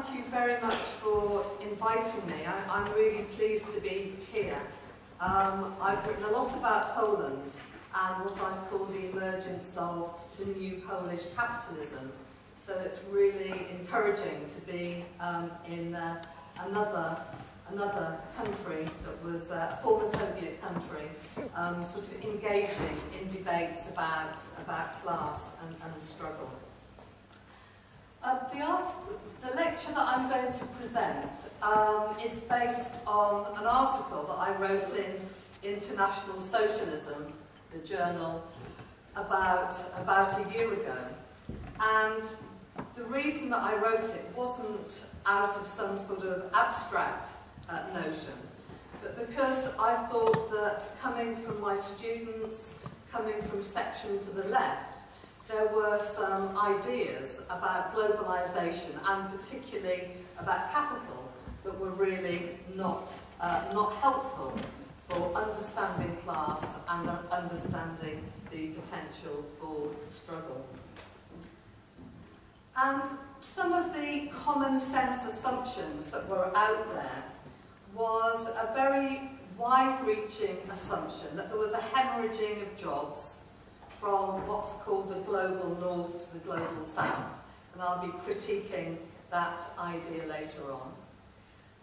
thank you very much for inviting me. I, am really pleased to be here. Um, I've written a lot about Poland and what I've called the emergence of the new Polish capitalism. So it's really encouraging to be um, in uh, another another country that was uh, a former Soviet country, um, sort of engaging in debates about, about class and, and struggle. Uh, the, art, the lecture that I'm going to present um, is based on an article that I wrote in International Socialism, the journal, about, about a year ago. And the reason that I wrote it wasn't out of some sort of abstract uh, notion, but because I thought that coming from my students, coming from sections of the left, there were some ideas about globalization and particularly about capital that were really not, uh, not helpful for understanding class and understanding the potential for struggle. And some of the common sense assumptions that were out there was a very wide-reaching assumption that there was a hemorrhaging of jobs from what's called the global north to the global south. And I'll be critiquing that idea later on.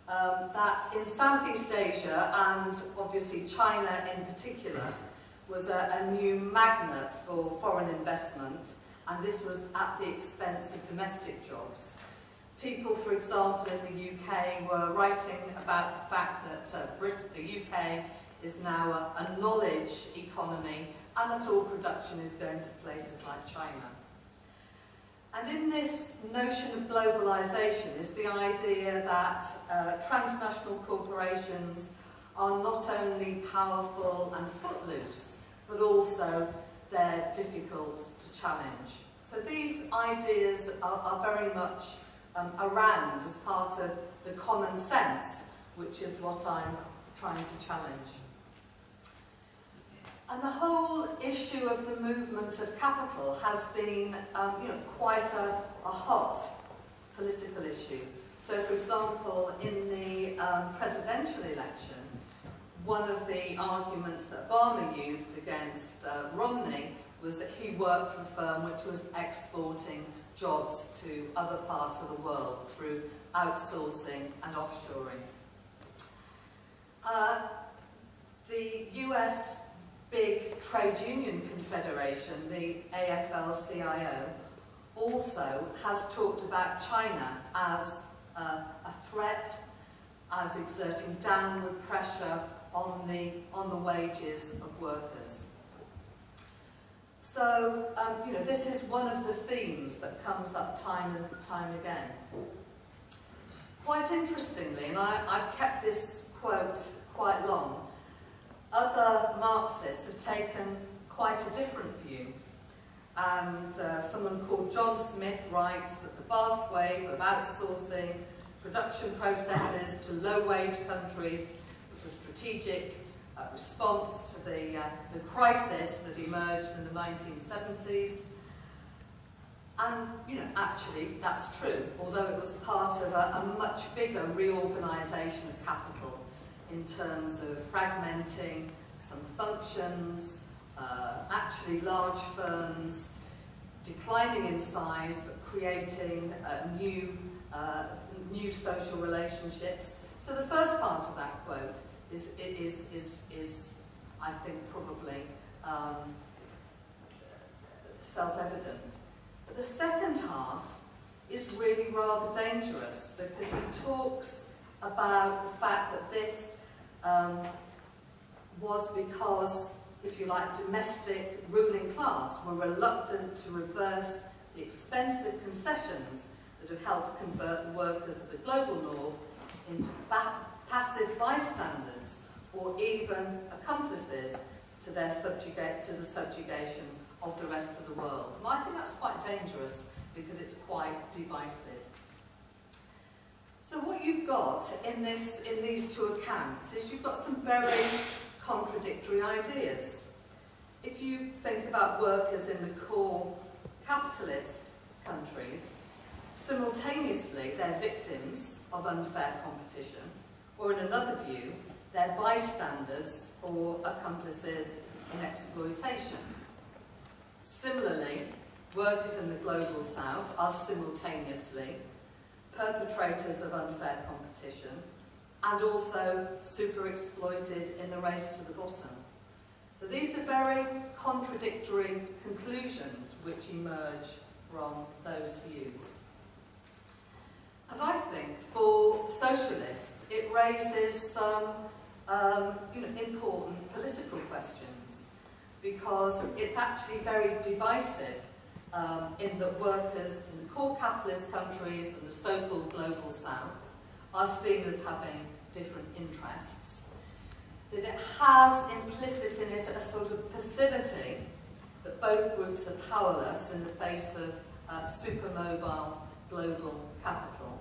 Um, that in Southeast Asia, and obviously China in particular, was a, a new magnet for foreign investment, and this was at the expense of domestic jobs. People, for example, in the UK were writing about the fact that uh, Brit the UK is now a, a knowledge economy and that all production is going to places like China. And in this notion of globalization is the idea that uh, transnational corporations are not only powerful and footloose, but also they're difficult to challenge. So these ideas are, are very much um, around as part of the common sense, which is what I'm trying to challenge. And the whole issue of the movement of capital has been um, you know, quite a, a hot political issue. So, for example, in the um, presidential election, one of the arguments that Obama used against uh, Romney was that he worked for a firm which was exporting jobs to other parts of the world through outsourcing and offshoring. Uh, the US big trade union confederation, the AFL-CIO, also has talked about China as uh, a threat, as exerting downward pressure on the, on the wages of workers. So, um, you know, this is one of the themes that comes up time and time again. Quite interestingly, and I, I've kept this quote quite long, other Marxists have taken quite a different view. And uh, someone called John Smith writes that the vast wave of outsourcing production processes to low-wage countries was a strategic uh, response to the, uh, the crisis that emerged in the 1970s. And, you know, actually, that's true, although it was part of a, a much bigger reorganisation of capital in terms of fragmenting some functions, uh, actually large firms declining in size but creating uh, new, uh, new social relationships. So the first part of that quote is, is, is, is I think, probably um, self-evident. But the second half is really rather dangerous because he talks about the fact that this um, was because, if you like, domestic ruling class were reluctant to reverse the expensive concessions that have helped convert the workers of the global north into passive bystanders or even accomplices to their to the subjugation of the rest of the world. And I think that's quite dangerous because it's quite divisive. So what you've got in this in these two accounts is you've got some very contradictory ideas. If you think about workers in the core capitalist countries, Simultaneously, they're victims of unfair competition, or in another view, they're bystanders or accomplices in exploitation. Similarly, workers in the global south are simultaneously perpetrators of unfair competition and also super exploited in the race to the bottom. So these are very contradictory conclusions which emerge from those views. And I think for socialists it raises some um, you know, important political questions because it's actually very divisive um, in that workers in core capitalist countries and the so-called global south are seen as having different interests. That it has implicit in it a sort of passivity that both groups are powerless in the face of uh, supermobile global capital.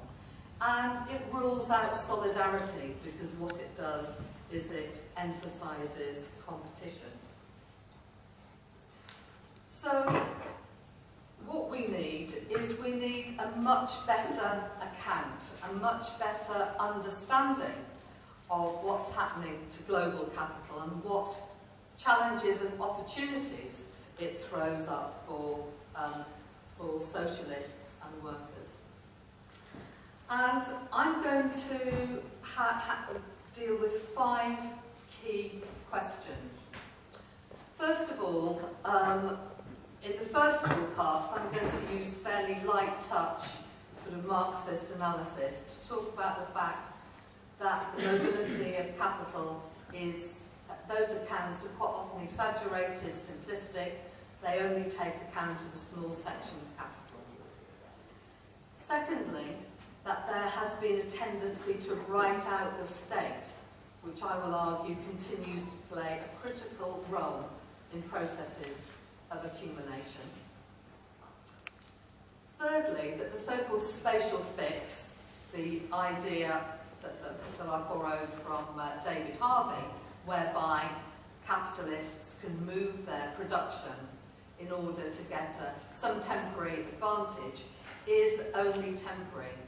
And it rules out solidarity because what it does is it emphasises competition. So what we need is we need a much better account, a much better understanding of what's happening to global capital and what challenges and opportunities it throws up for, um, for socialists and workers. And I'm going to deal with five key questions. First of all, um, in the first four parts, I'm going to use fairly light touch sort of Marxist analysis to talk about the fact that the mobility of capital is, those accounts are quite often exaggerated, simplistic, they only take account of a small section of capital. Secondly, that there has been a tendency to write out the state, which I will argue continues to play a critical role in processes of accumulation. Thirdly, that the so-called spatial fix, the idea that, that, that I borrowed from uh, David Harvey, whereby capitalists can move their production in order to get a, some temporary advantage, is only temporary.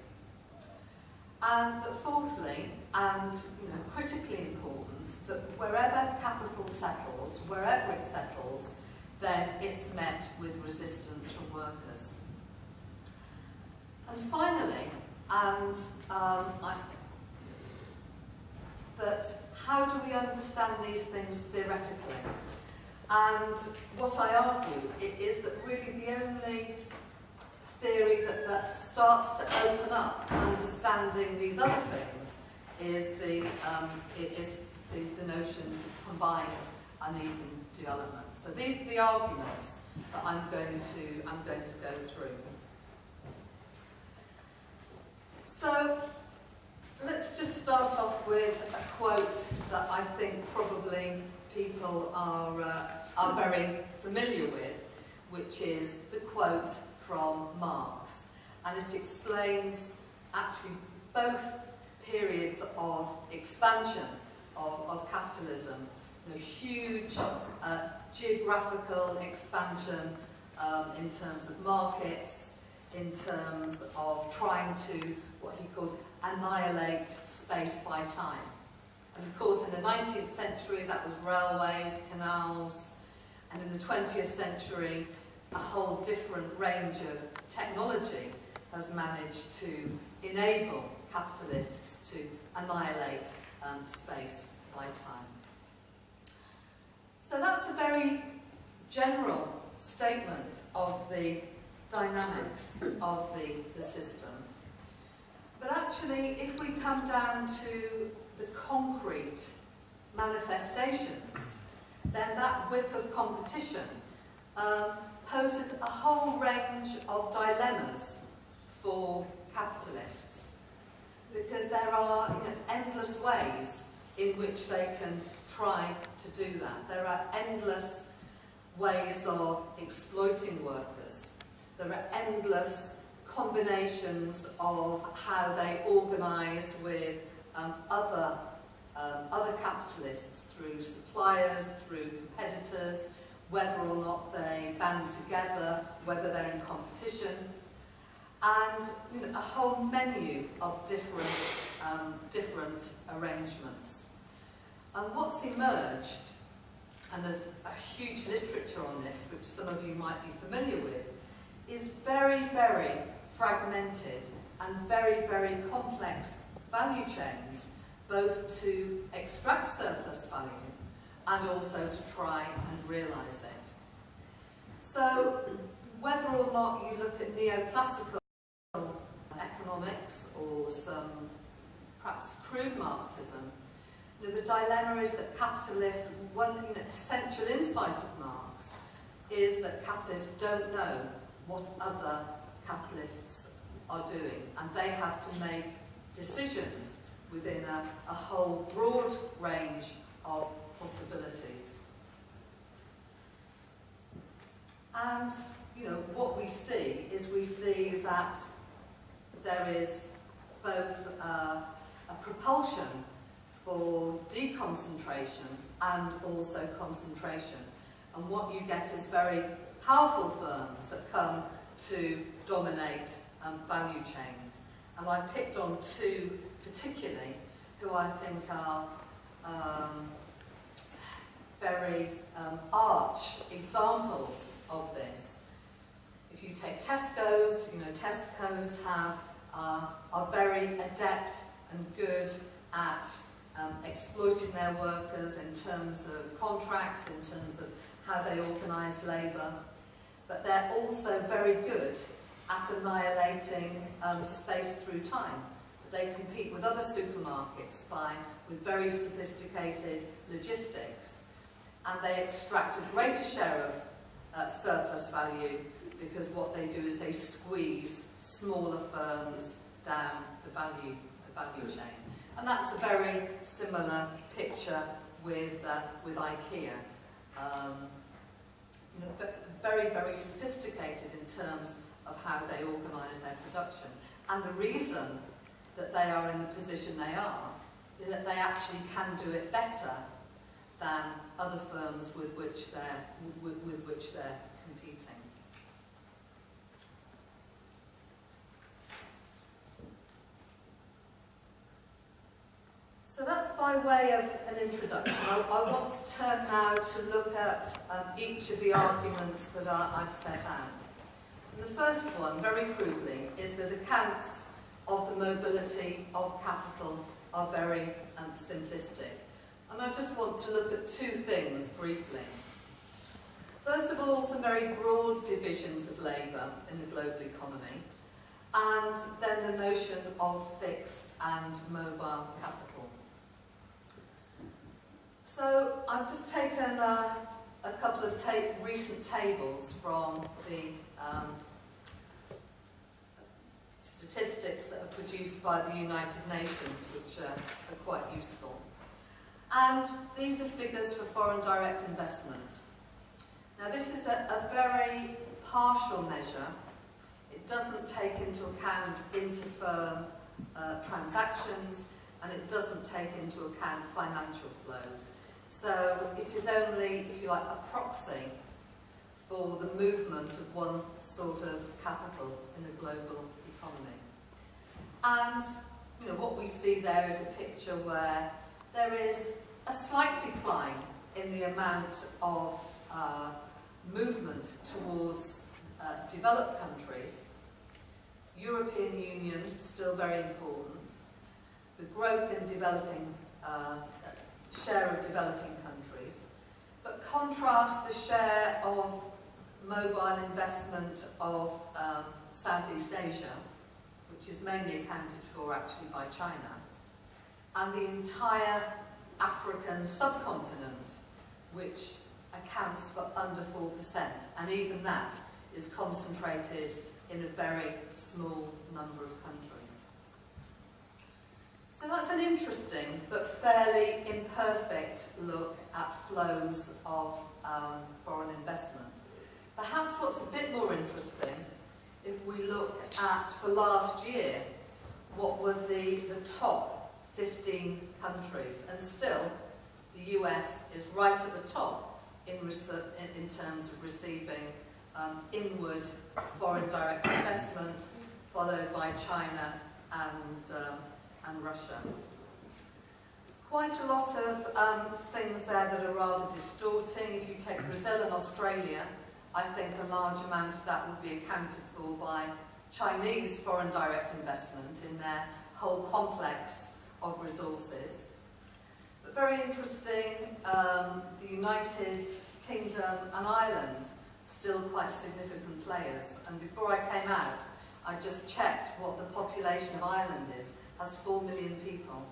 And that fourthly, and you know, critically important, that wherever capital settles, wherever it settles, then it's met with resistance from workers. And finally, and um, I, that how do we understand these things theoretically? And what I argue is that really the only theory that, that starts to open up understanding these other things is the, um, is the, the notions of combined uneven development. So these are the arguments that I'm going to, I'm going to go through. So let's just start off with a quote that I think probably people are, uh, are very familiar with, which is the quote from Marx. And it explains actually both periods of expansion of, of capitalism. Know, huge uh, geographical expansion um, in terms of markets, in terms of trying to, what he called, annihilate space by time. And of course, in the 19th century, that was railways, canals, and in the 20th century, a whole different range of technology has managed to enable capitalists to annihilate um, space by time. So that's a very general statement of the dynamics of the, the system. But actually, if we come down to the concrete manifestations, then that whip of competition um, poses a whole range of dilemmas for capitalists because there are you know, endless ways in which they can try to do that. There are endless ways of exploiting workers. There are endless combinations of how they organise with um, other, um, other capitalists through suppliers, through competitors, whether or not they band together, whether they're in competition. and you know, a whole menu of different, um, different arrangements. And what's emerged, and there's a huge literature on this, which some of you might be familiar with, is very, very fragmented and very, very complex value chains, both to extract surplus value and also to try and realise it. So whether or not you look at neoclassical economics or some perhaps crude Marxism, you know, the dilemma is that capitalists, one you know, essential insight of Marx is that capitalists don't know what other capitalists are doing and they have to make decisions within a, a whole broad range of possibilities. And, you know, what we see is we see that there is both uh, a propulsion for deconcentration and also concentration. And what you get is very powerful firms that come to dominate um, value chains. And I picked on two particularly who I think are um, very um, arch examples of this. If you take Tesco's, you know, Tesco's have, uh, are very adept and good at um, exploiting their workers in terms of contracts, in terms of how they organise labour, but they're also very good at annihilating um, space through time. They compete with other supermarkets by with very sophisticated logistics and they extract a greater share of uh, surplus value because what they do is they squeeze smaller firms down the value, the value chain. And that's a very similar picture with, uh, with IKEA. Um, you know, very, very sophisticated in terms of how they organise their production. And the reason that they are in the position they are is that they actually can do it better than other firms with which they're, with, with which they're competing. So that's by way of an introduction. I, I want to turn now to look at um, each of the arguments that I, I've set out. And the first one, very crudely, is that accounts of the mobility of capital are very um, simplistic. And I just want to look at two things briefly. First of all, some very broad divisions of labour in the global economy, and then the notion of fixed and mobile capital. So I've just taken uh, a couple of ta recent tables from the um, statistics that are produced by the United Nations, which are, quite useful. And these are figures for foreign direct investment. Now this is a, a very partial measure. It doesn't take into account inter-firm uh, transactions and it doesn't take into account financial flows. So it is only, if you like, a proxy for the movement of one sort of capital in the global economy. And you know, what we see there is a picture where there is a slight decline in the amount of uh, movement towards uh, developed countries. European Union, still very important. The growth in developing, uh, share of developing. But contrast the share of mobile investment of um, Southeast Asia, which is mainly accounted for actually by China, and the entire African subcontinent, which accounts for under 4%, and even that is concentrated in a very small number of. So that's an interesting but fairly imperfect look at flows of um, foreign investment. Perhaps what's a bit more interesting, if we look at, for last year, what were the, the top 15 countries. And still, the US is right at the top in, in terms of receiving um, inward foreign direct investment followed by China and, um, and Russia. Quite a lot of um, things there that are rather distorting. If you take Brazil and Australia, I think a large amount of that would be accounted for by Chinese foreign direct investment in their whole complex of resources. But very interesting, um, the United Kingdom and Ireland, still quite significant players. And before I came out, I just checked what the population of Ireland is. Has 4 million people.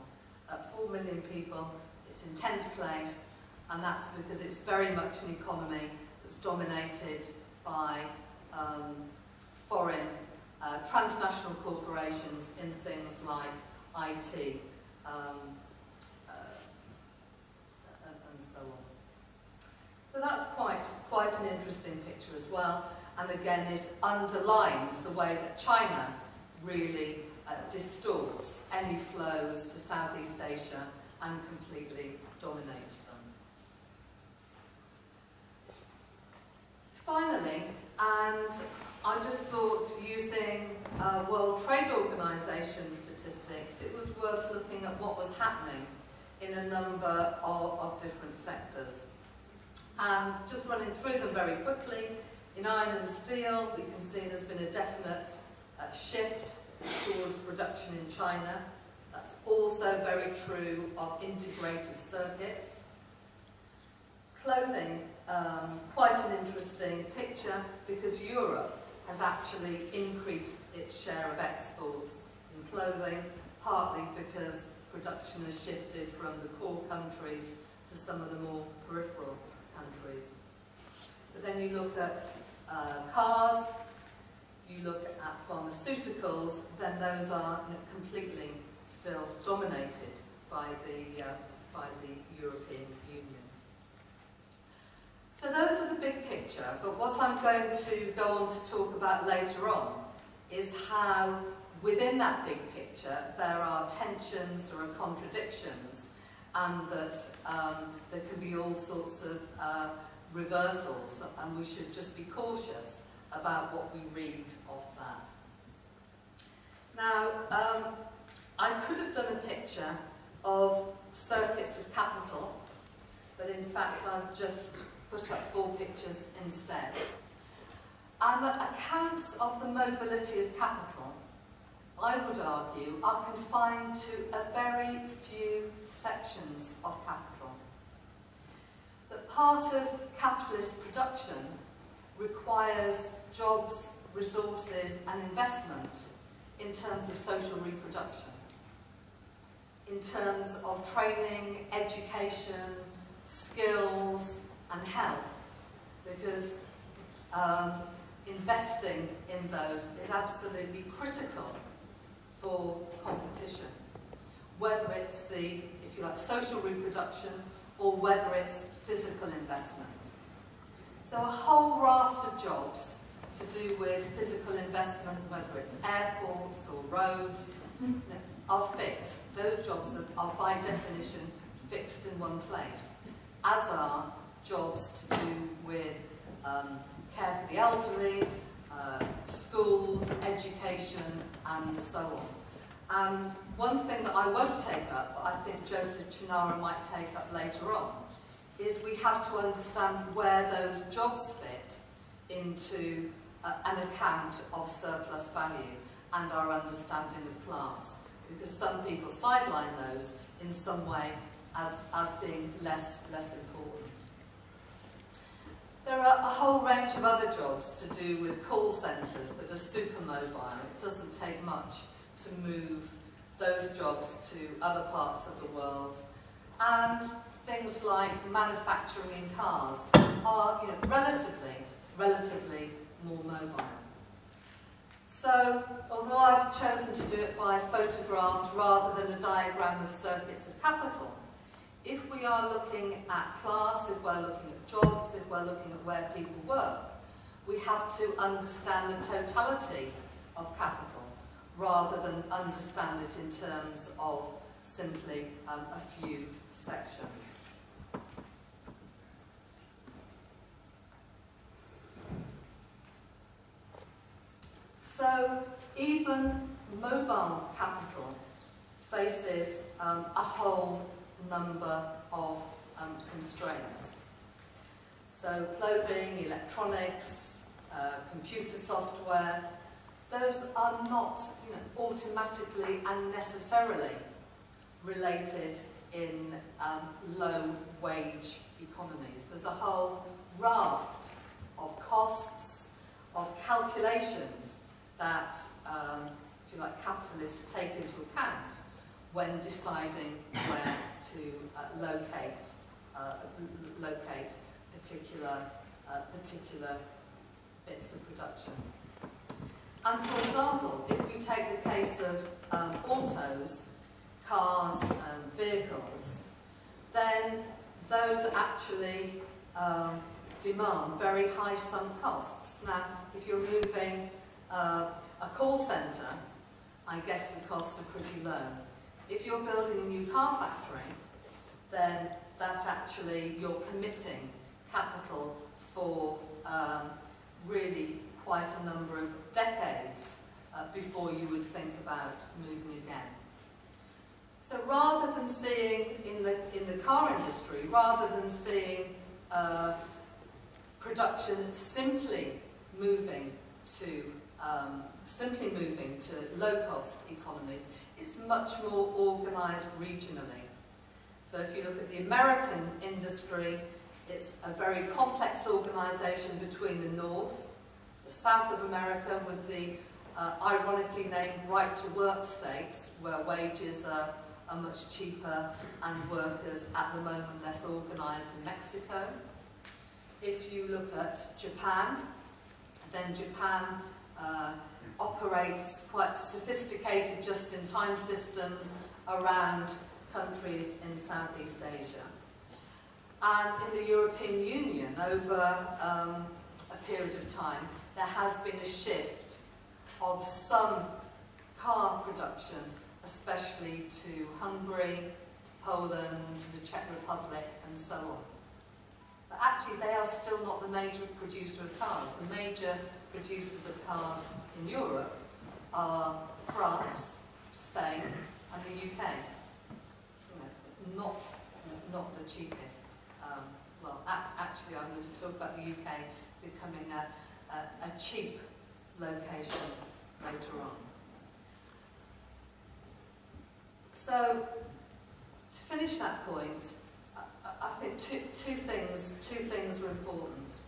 At 4 million people, it's in 10th place, and that's because it's very much an economy that's dominated by um, foreign uh, transnational corporations in things like IT um, uh, and so on. So that's quite, quite an interesting picture as well. And again, it underlines the way that China really uh, distorts any flows to Southeast Asia and completely dominates them. Finally, and I just thought using uh, World Trade Organization statistics, it was worth looking at what was happening in a number of, of different sectors. And just running through them very quickly, in iron and steel, we can see there's been a definite uh, shift towards production in China. That's also very true of integrated circuits. Clothing, um, quite an interesting picture because Europe has actually increased its share of exports in clothing, partly because production has shifted from the core countries to some of the more peripheral countries. But then you look at uh, cars, you look at pharmaceuticals, then those are completely still dominated by the, uh, by the European Union. so those are the big picture, but what I'm going to go on to talk about later on is how within that big picture there are tensions, there are contradictions, and that um, there can be all sorts of uh, reversals, and we should just be cautious about what we read of that. Now, um, I could have done a picture of circuits of capital, but in fact I've just put up four pictures instead. And the accounts of the mobility of capital, I would argue, are confined to a very few sections of capital. That part of capitalist production requires jobs, resources and investment in terms of social reproduction, in terms of training, education, skills, and health because um, investing in those is absolutely critical for competition. Whether it's the, if you like, social reproduction or whether it's physical investment. So a whole raft of jobs to do with physical investment, whether it's airports or roads, are fixed. Those jobs are, are by definition fixed in one place, as are jobs to do with um, care for the elderly, uh, schools, education, and so on. And one thing that I won't take up, but I think Joseph Choonara might take up later on, is we have to understand where those jobs fit into uh, an account of surplus value and our understanding of class. Because some people sideline those in some way as, as being less, less important. There are a whole range of other jobs to do with call centres that are super mobile. It doesn't take much to move those jobs to other parts of the world. And things like manufacturing in cars are you know, relatively, relatively more mobile. So, although I've chosen to do it by photographs rather than a diagram of circuits of capital, if we are looking at class, if we're looking at jobs, if we're looking at where people work, we have to understand the totality of capital rather than understand it in terms of simply um, a few sections. So even mobile capital faces um, a whole number of um, constraints. So clothing, electronics, uh, computer software, those are not you know, automatically and necessarily related in um, low wage economies. There's a whole raft of costs, of calculations that, um, if you like, capitalists take into account when deciding where to uh, locate, uh, locate particular, uh, particular bits of production. And for example, if we take the case of um, autos, cars and vehicles, then those actually um, demand very high sunk costs. Now, if you're moving uh, a call centre, I guess the costs are pretty low. If you're building a new car factory, then that actually you're committing capital for um, really quite a number of decades uh, before you would think about moving again. So rather than seeing in the, in the car industry, rather than seeing uh, production simply moving to um, simply moving to low-cost economies, it's much more organised regionally. So if you look at the American industry, it's a very complex organisation between the north, the south of America with the uh, ironically named right-to-work states, where wages are, are much cheaper and workers at the moment less organised in Mexico. If you look at Japan, then Japan uh, operates quite sophisticated just-in-time systems around countries in Southeast Asia. And in the European Union, over um, a period of time, there has been a shift of some car production, especially to Hungary, to Poland, to the Czech Republic, and so on. But actually, they are still not the major producer of cars. The major producers of cars in Europe are France, Spain, and the UK. You know, not, not the cheapest. Um, well, actually, I'm going to talk about the UK becoming a, a, a cheap location later on. So, to finish that point, I, I think two, two things two things are important.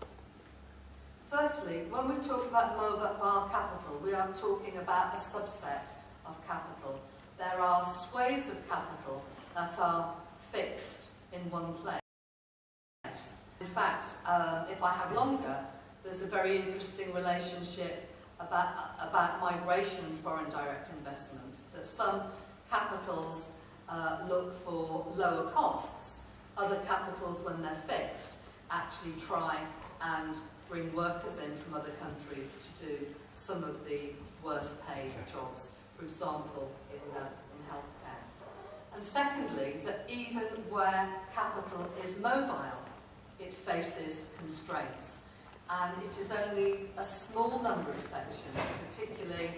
Firstly, when we talk about mobile capital, we are talking about a subset of capital. There are swathes of capital that are fixed in one place. In fact, um, if I have longer, there's a very interesting relationship about, about migration foreign direct investment, that some capitals uh, look for lower costs, other capitals, when they're fixed, actually try and bring workers in from other countries to do some of the worst paid jobs, for example, in, uh, in healthcare. And secondly, that even where capital is mobile, it faces constraints. And it is only a small number of sections, particularly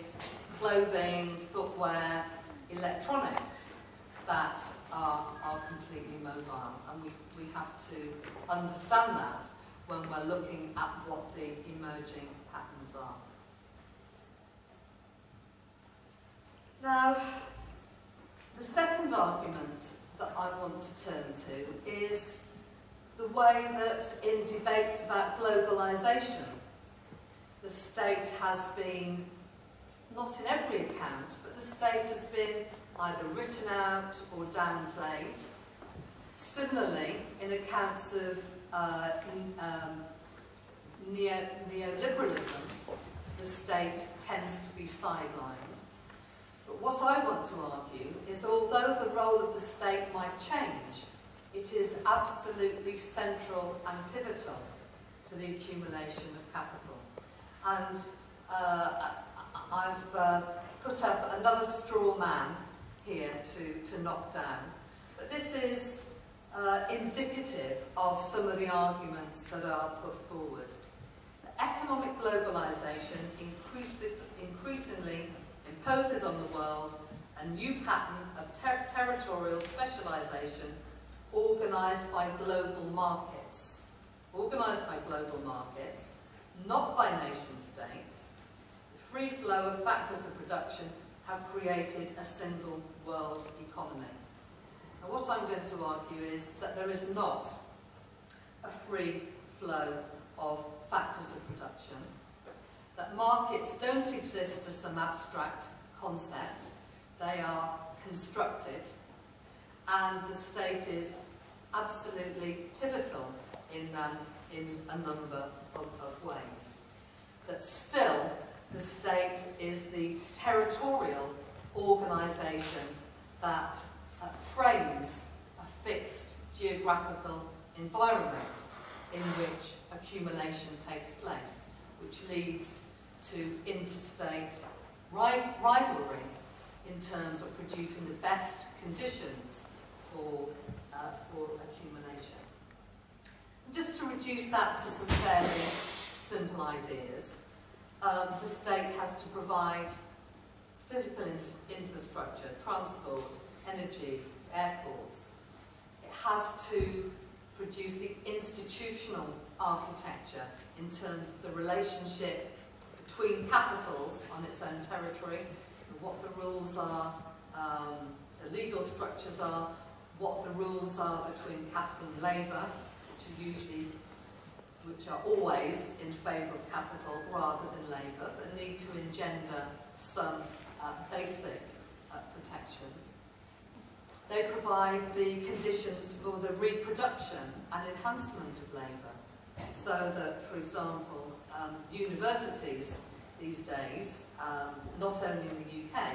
clothing, footwear, electronics, that are, are completely mobile. And we, we have to understand that when we're looking at what the emerging patterns are. Now, the second argument that I want to turn to is the way that in debates about globalisation, the state has been, not in every account, but the state has been either written out or downplayed. Similarly, in accounts of uh, um, neo neoliberalism, the state tends to be sidelined. But what I want to argue is although the role of the state might change, it is absolutely central and pivotal to the accumulation of capital. And uh, I've uh, put up another straw man here to, to knock down. But this is uh, indicative of some of the arguments that are put forward. Economic globalisation increasingly, imposes on the world a new pattern of ter territorial specialisation organised by global markets. Organised by global markets, not by nation states, the free flow of factors of production have created a single world economy. What I'm going to argue is that there is not a free flow of factors of production, that markets don't exist as some abstract concept, they are constructed, and the state is absolutely pivotal in, um, in a number of, of ways. But still, the state is the territorial organisation that frames a fixed geographical environment in which accumulation takes place, which leads to interstate rivalry in terms of producing the best conditions for, uh, for accumulation. just to reduce that to some fairly simple ideas, um, the state has to provide physical in infrastructure, transport, energy, airports. It has to produce the institutional architecture in terms of the relationship between capitals on its own territory, what the rules are, um, the legal structures are, what the rules are between capital and labour, which are usually, which are always in favour of capital rather than labour, but need to engender some uh, basic uh, protections. They provide the conditions for the reproduction and enhancement of labour, so that, for example, um, universities these days, um, not only in the UK,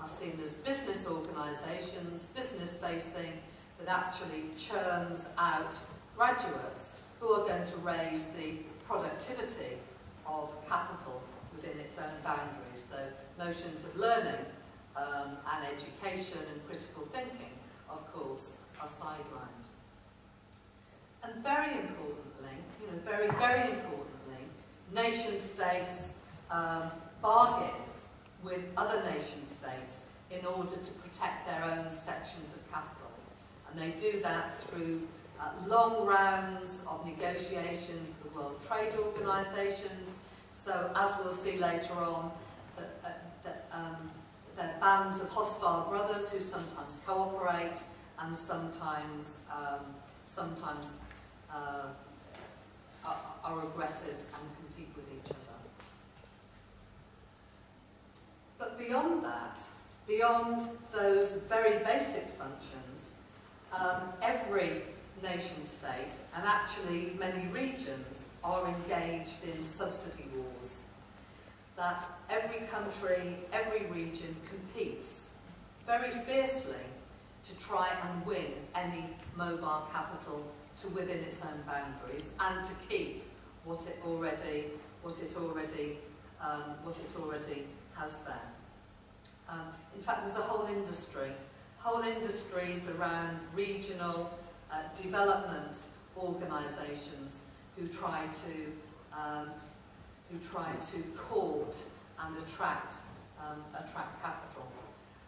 are seen as business organisations, business-facing, that actually churns out graduates who are going to raise the productivity of capital within its own boundaries. So notions of learning um, and education and critical thinking, of course, are sidelined. And very importantly, you know, very, very importantly, nation states um, bargain with other nation states in order to protect their own sections of capital. And they do that through uh, long rounds of negotiations with the World Trade Organisations. So as we'll see later on, that, uh, that, um, they're bands of hostile brothers who sometimes cooperate and sometimes, um, sometimes uh, are, are aggressive and compete with each other. But beyond that, beyond those very basic functions, um, every nation state and actually many regions are engaged in subsidy wars. That every country, every region competes very fiercely to try and win any mobile capital to within its own boundaries and to keep what it already, what it already, um, what it already has there. Um, in fact, there's a whole industry, whole industries around regional uh, development organisations who try to um, who try to court and attract um, attract capital.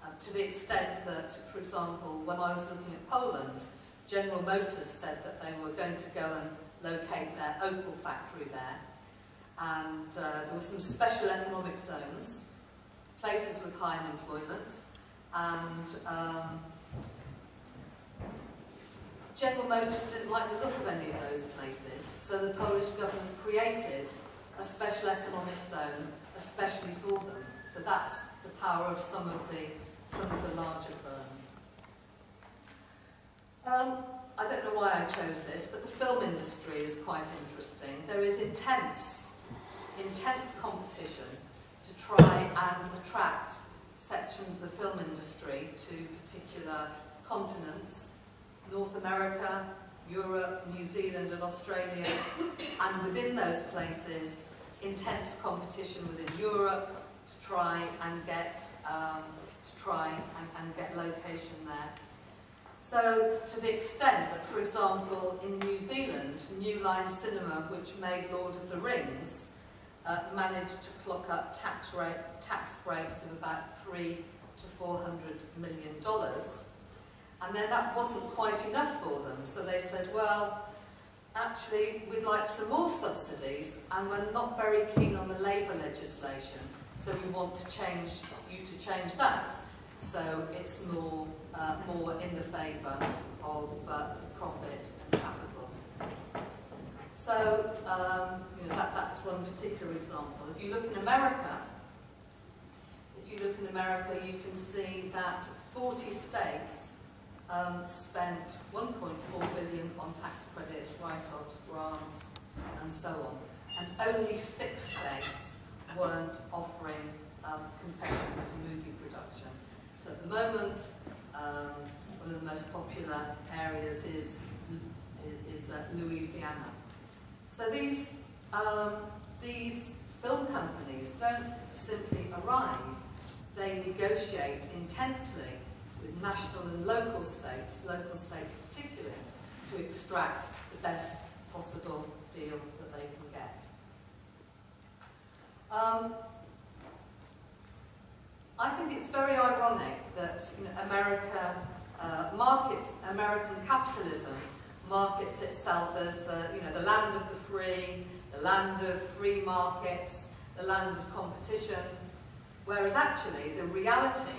Um, to the extent that, for example, when I was looking at Poland, General Motors said that they were going to go and locate their Opel factory there. And uh, there were some special economic zones places with high unemployment, and um, General Motors didn't like the look of any of those places, so the Polish government created a special economic zone especially for them. So that's the power of some of the, some of the larger firms. Um, I don't know why I chose this, but the film industry is quite interesting. There is intense, intense competition to try and attract sections of the film industry to particular continents, North America, Europe, New Zealand and Australia, and within those places, intense competition within Europe to try and get um, to try and, and get location there. So to the extent that, for example, in New Zealand, New Line Cinema, which made Lord of the Rings, uh, managed to clock up tax, rate, tax breaks of about three to 400 million dollars. And then that wasn't quite enough for them, so they said, well, actually, we'd like some more subsidies, and we're not very keen on the labour legislation, so we want to change you to change that. So it's more, uh, more in the favour of uh, profit and capital. So um, you know, that, that's one particular example. If you look in America, if you look in America, you can see that 40 states um, spent 1.4 billion on tax credits, write-offs, grants, and so on. And only six states weren't offering um, concessions for movie production. So at the moment, um, one of the most popular areas is, is uh, Louisiana. So these, um, these film companies don't simply arrive, they negotiate intensely national and local states, local states particularly, to extract the best possible deal that they can get. Um, I think it's very ironic that you know, America uh, markets, American capitalism markets itself as the, you know, the land of the free, the land of free markets, the land of competition, whereas actually the reality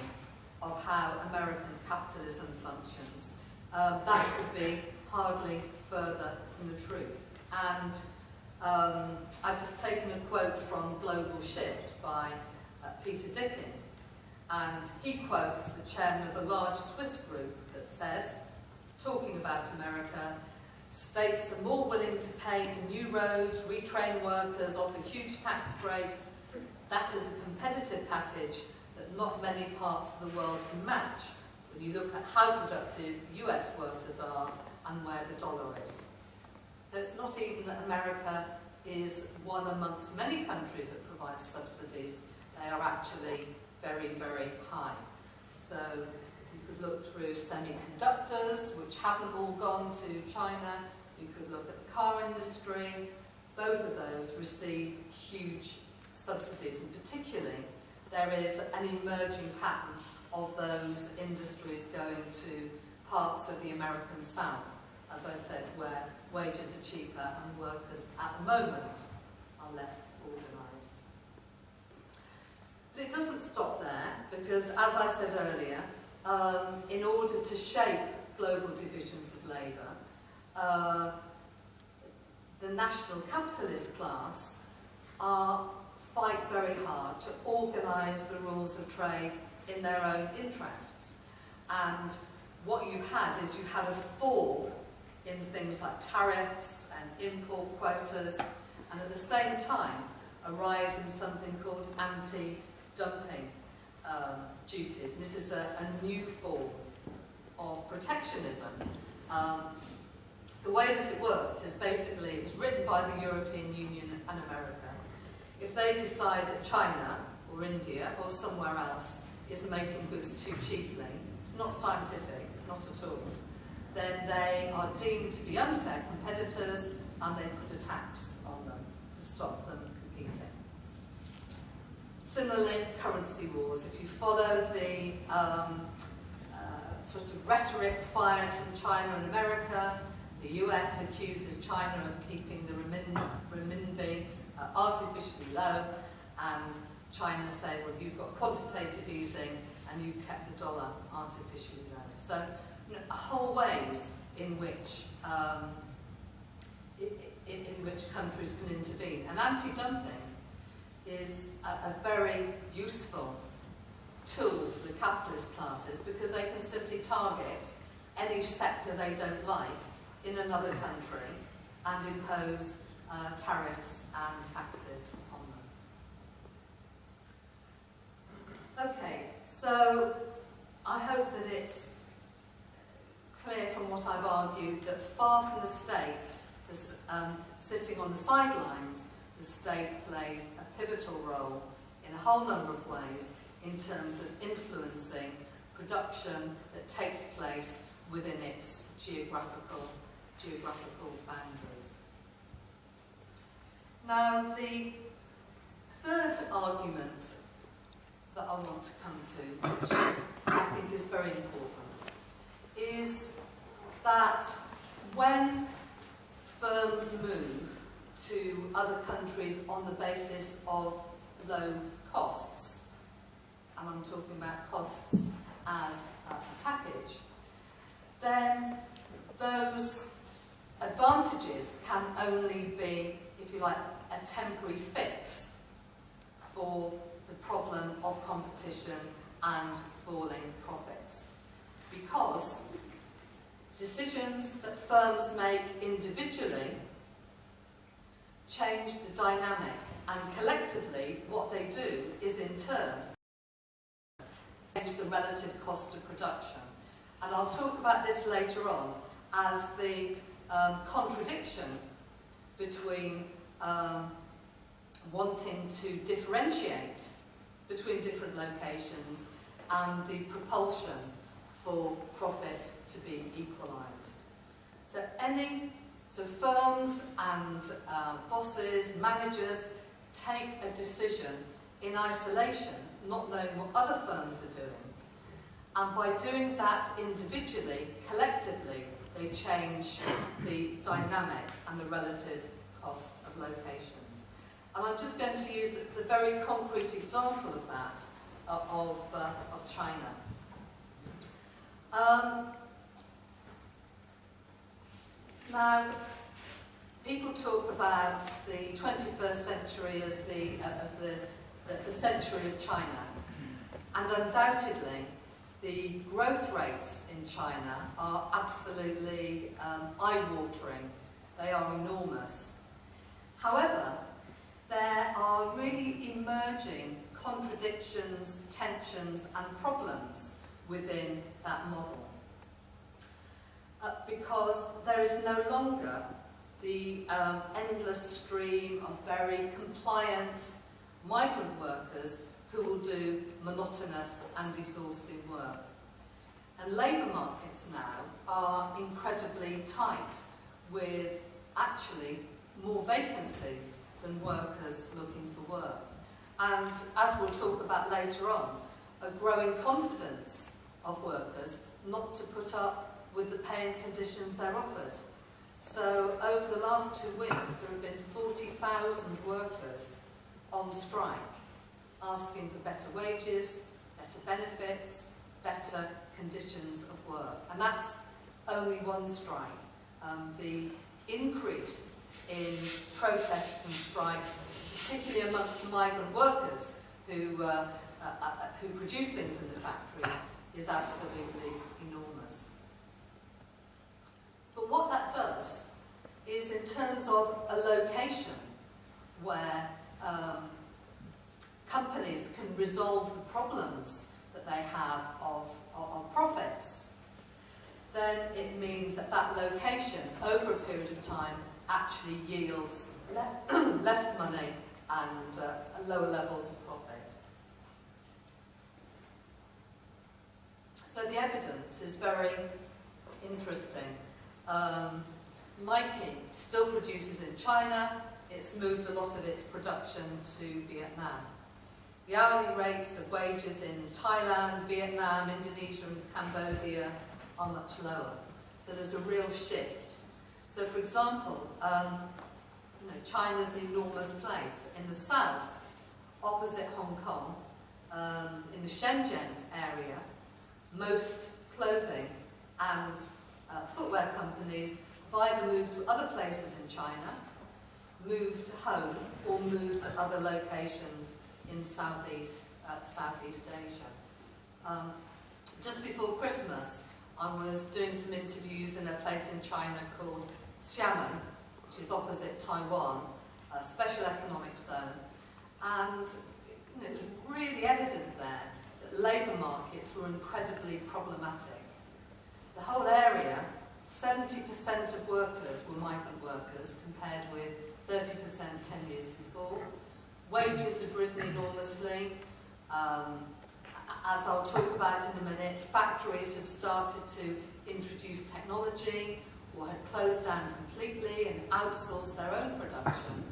of how American capitalism functions, um, that could be hardly further from the truth. And um, I've just taken a quote from Global Shift by uh, Peter Dicken, and he quotes the chairman of a large Swiss group that says, talking about America, states are more willing to pay for new roads, retrain workers, offer huge tax breaks. That is a competitive package that not many parts of the world can match when you look at how productive US workers are and where the dollar is. So it's not even that America is one amongst many countries that provides subsidies. They are actually very, very high. So you could look through semiconductors, which haven't all gone to China. You could look at the car industry. Both of those receive huge subsidies, and particularly there is an emerging pattern of those industries going to parts of the American South, as I said, where wages are cheaper and workers at the moment are less organised. But it doesn't stop there, because as I said earlier, um, in order to shape global divisions of labour, uh, the national capitalist class are fight very hard to organise the rules of trade in their own interests. And what you've had is you've had a fall in things like tariffs and import quotas, and at the same time, a rise in something called anti-dumping um, duties. This is a, a new form of protectionism. Um, the way that it worked is basically, it was written by the European Union and America. If they decide that China or India or somewhere else is making goods too cheaply, it's not scientific, not at all, then they are deemed to be unfair competitors and they put a tax on them to stop them competing. Similarly, currency wars. If you follow the um, uh, sort of rhetoric fired from China and America, the US accuses China of keeping the renminbi uh, artificially low, and China say, well, you've got quantitative easing and you've kept the dollar artificially low. So whole ways in which um, in, in which countries can intervene. And anti-dumping is a, a very useful tool for the capitalist classes because they can simply target any sector they don't like in another country and impose uh, tariffs and taxes on them. Okay, so I hope that it's clear from what I've argued that far from the state um, sitting on the sidelines, the state plays a pivotal role in a whole number of ways in terms of influencing production that takes place within its geographical, geographical boundaries. Now, the third argument that I want to come to, which I think is very important, is that when firms move to other countries on the basis of low costs, and I'm talking about costs as a package, then those advantages can only be, if you like, a temporary fix for problem of competition and falling profits. Because decisions that firms make individually change the dynamic and collectively what they do is in turn change the relative cost of production. And I'll talk about this later on as the um, contradiction between um, wanting to differentiate between different locations and the propulsion for profit to be equalised. So any, so firms and uh, bosses, managers take a decision in isolation, not knowing what other firms are doing. And by doing that individually, collectively, they change the dynamic and the relative cost of locations. And I'm just going to use the very concrete example of that, uh, of, uh, of China. Um, now, people talk about the 21st century as the, uh, as the, the, the century of China. And undoubtedly, the growth rates in China are absolutely um, eye-watering. They are enormous. However, there are really emerging contradictions, tensions and problems within that model. Uh, because there is no longer the um, endless stream of very compliant migrant workers who will do monotonous and exhausting work. And labour markets now are incredibly tight with actually more vacancies than workers looking for work. And as we'll talk about later on, a growing confidence of workers not to put up with the pay and conditions they're offered. So over the last two weeks, there have been 40,000 workers on strike, asking for better wages, better benefits, better conditions of work. And that's only one strike. Um, the increase in protests and strikes, particularly amongst the migrant workers who, uh, uh, uh, who produce things in the factories, is absolutely enormous. But what that does is in terms of a location where um, companies can resolve the problems that they have of, of, of profits, then it means that that location over a period of time actually yields less, less money and uh, lower levels of profit. So the evidence is very interesting. Um, Nike still produces in China. It's moved a lot of its production to Vietnam. The hourly rates of wages in Thailand, Vietnam, Indonesia and Cambodia are much lower. So there's a real shift so for example, um, you know, China's an enormous place, but in the south, opposite Hong Kong, um, in the Shenzhen area, most clothing and uh, footwear companies have either moved to other places in China, moved home, or moved to other locations in Southeast, uh, Southeast Asia. Um, just before Christmas, I was doing some interviews in a place in China called Xiamen, which is opposite Taiwan, a special economic zone. And you know, it was really evident there that labour markets were incredibly problematic. The whole area, 70% of workers were migrant workers compared with 30% 10 years before. Wages had risen enormously. Um, as I'll talk about in a minute, factories had started to introduce technology, or had closed down completely and outsourced their own production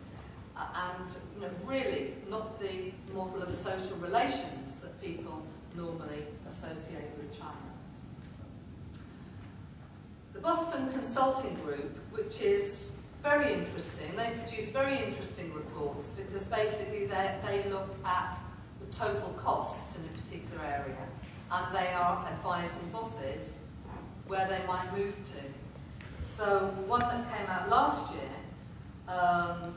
uh, and you know, really not the model of social relations that people normally associate with China. The Boston Consulting Group, which is very interesting, they produce very interesting reports because basically they look at the total costs in a particular area and they are advising bosses where they might move to. So one that came out last year um,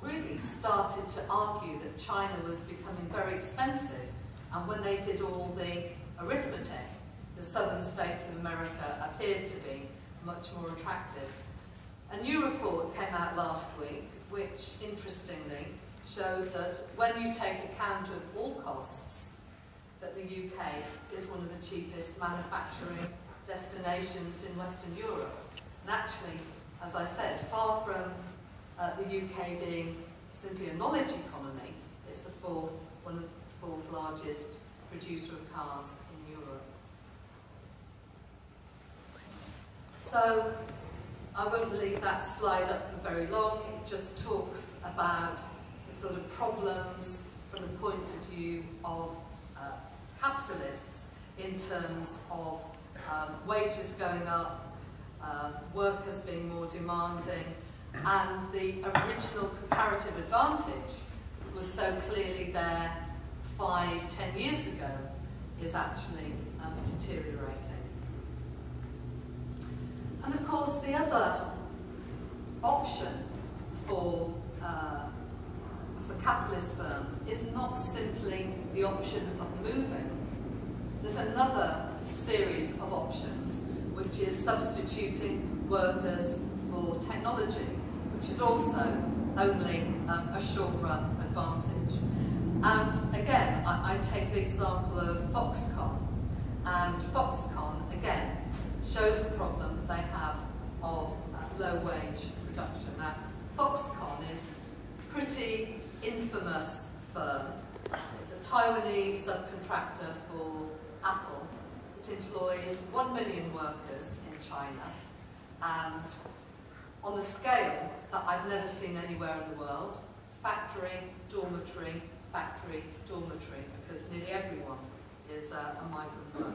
really started to argue that China was becoming very expensive and when they did all the arithmetic, the southern states of America appeared to be much more attractive. A new report came out last week which interestingly showed that when you take account of all costs, that the UK is one of the cheapest manufacturing destinations in Western Europe. And actually, as I said, far from uh, the UK being simply a knowledge economy, it's the fourth, one of the fourth largest producer of cars in Europe. So, I won't leave that slide up for very long. It just talks about the sort of problems from the point of view of uh, capitalists in terms of um, wages going up, um, has been more demanding, and the original comparative advantage was so clearly there five, ten years ago is actually um, deteriorating. And of course the other option for, uh, for capitalist firms is not simply the option of moving. There's another series of options which is substituting workers for technology which is also only um, a short-run advantage. And again, I, I, take the example of Foxconn, and Foxconn, again, shows the problem that they have of uh, low-wage production. Now, Foxconn is a pretty infamous firm. It's a Taiwanese subcontractor for Apple. Employs one million workers in China, and on the scale that I've never seen anywhere in the world. Factory, dormitory, factory, dormitory, because nearly everyone is uh, a migrant worker.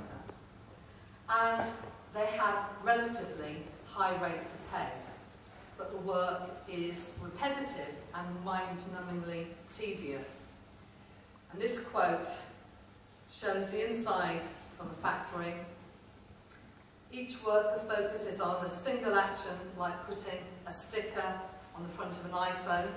And they have relatively high rates of pay, but the work is repetitive and mind-numbingly tedious. And this quote shows the inside of a factory each worker focuses on a single action, like putting a sticker on the front of an iPhone.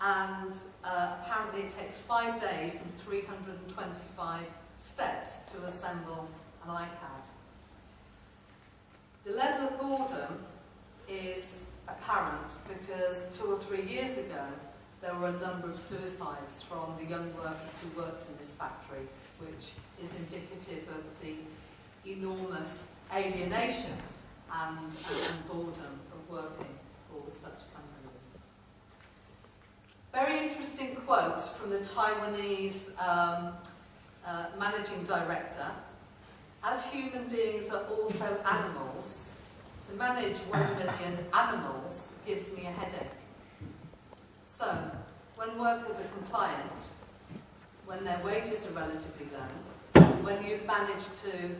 And uh, apparently it takes five days and 325 steps to assemble an iPad. The level of boredom is apparent because two or three years ago there were a number of suicides from the young workers who worked in this factory, which is indicative of the enormous alienation and, and boredom of working for such companies. Very interesting quote from the Taiwanese um, uh, managing director. As human beings are also animals, to manage one million animals gives me a headache. So, when workers are compliant, when their wages are relatively low, when you've managed to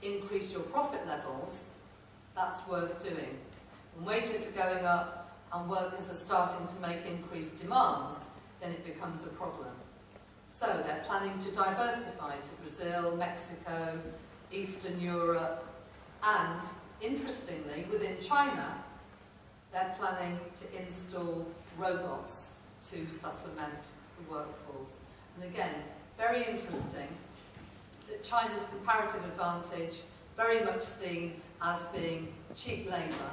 increase your profit levels, that's worth doing. When wages are going up and workers are starting to make increased demands, then it becomes a problem. So they're planning to diversify to Brazil, Mexico, Eastern Europe, and interestingly, within China, they're planning to install robots to supplement the workforce. And again, very interesting that China's comparative advantage very much seen as being cheap labour.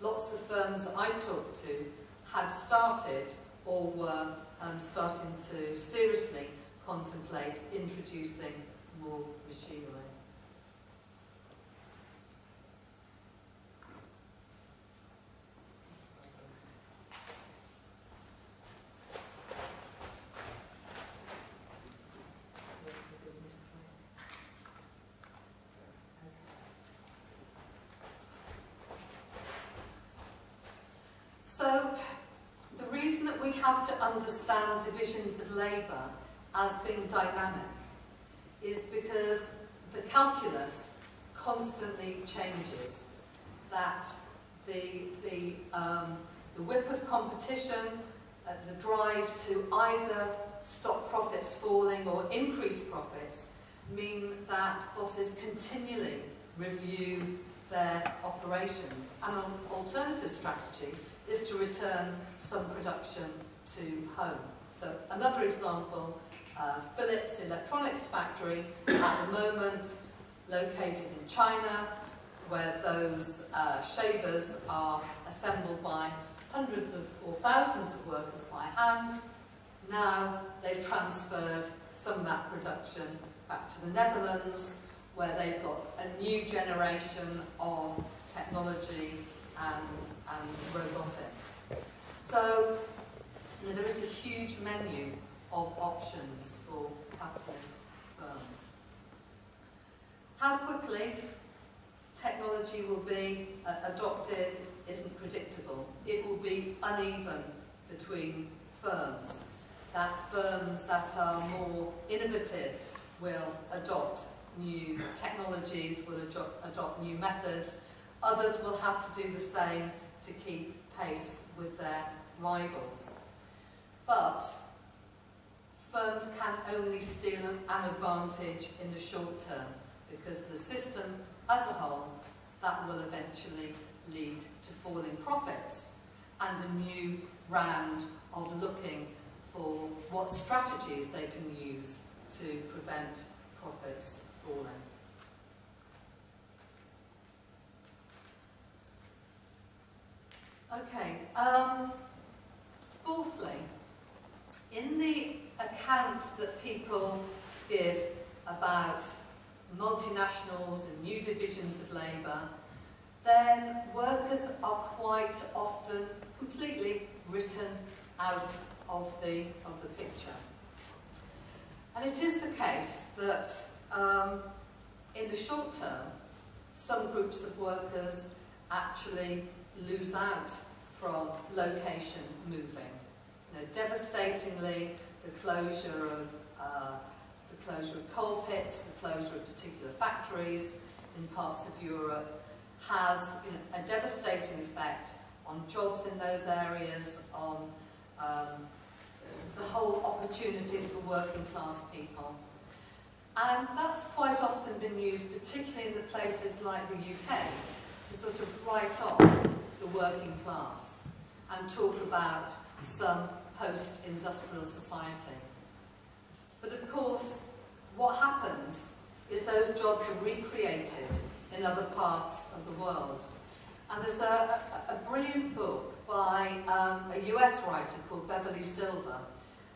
Lots of firms that I talked to had started or were um, starting to seriously contemplate introducing more machinery. Understand divisions of labour as being dynamic is because the calculus constantly changes. That the, the, um, the whip of competition, uh, the drive to either stop profits falling or increase profits mean that bosses continually review their operations. And an alternative strategy is to return some production to home. So another example, uh, Philips Electronics Factory at the moment located in China where those uh, shavers are assembled by hundreds of or thousands of workers by hand. Now they've transferred some of that production back to the Netherlands where they've got a new generation of technology and, and robotics. So there is a huge menu of options for capitalist firms. How quickly technology will be uh, adopted isn't predictable. It will be uneven between firms. That firms that are more innovative will adopt new technologies, will adopt new methods. Others will have to do the same to keep pace with their rivals. But firms can only steal an advantage in the short term because the system as a whole, that will eventually lead to falling profits and a new round of looking for what strategies they can use to prevent profits falling. Okay, um, fourthly, in the account that people give about multinationals and new divisions of labour, then workers are quite often completely written out of the, of the picture. And it is the case that um, in the short term, some groups of workers actually lose out from location moving. Know, devastatingly, the closure of uh, the closure of coal pits, the closure of particular factories in parts of Europe has you know, a devastating effect on jobs in those areas, on um, the whole opportunities for working class people. And that's quite often been used, particularly in the places like the UK, to sort of write off the working class and talk about some post-industrial society. But of course, what happens is those jobs are recreated in other parts of the world. And there's a, a, brilliant book by um, a US writer called Beverly Silver,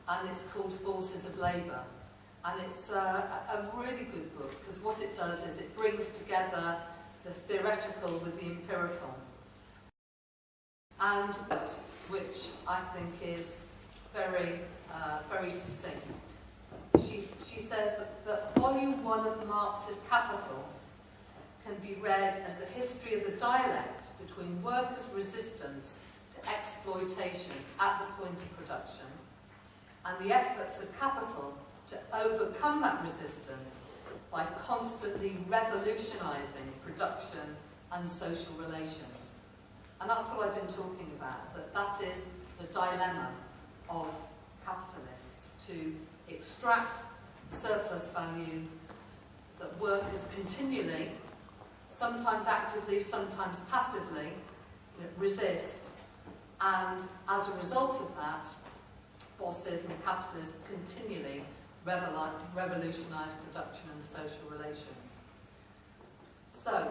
and it's called Forces of Labour. And it's a, a really good book, because what it does is it brings together the theoretical with the empirical. And which I think is very, uh, very succinct she, she says that, that volume one of Marx's Capital can be read as the history of the dialect between workers' resistance to exploitation at the point of production and the efforts of capital to overcome that resistance by constantly revolutionising production and social relations. And that's what I've been talking about, that that is the dilemma of capitalists, to extract surplus value that workers continually, sometimes actively, sometimes passively, resist. And as a result of that, bosses and capitalists continually revolutionise production and social relations. So,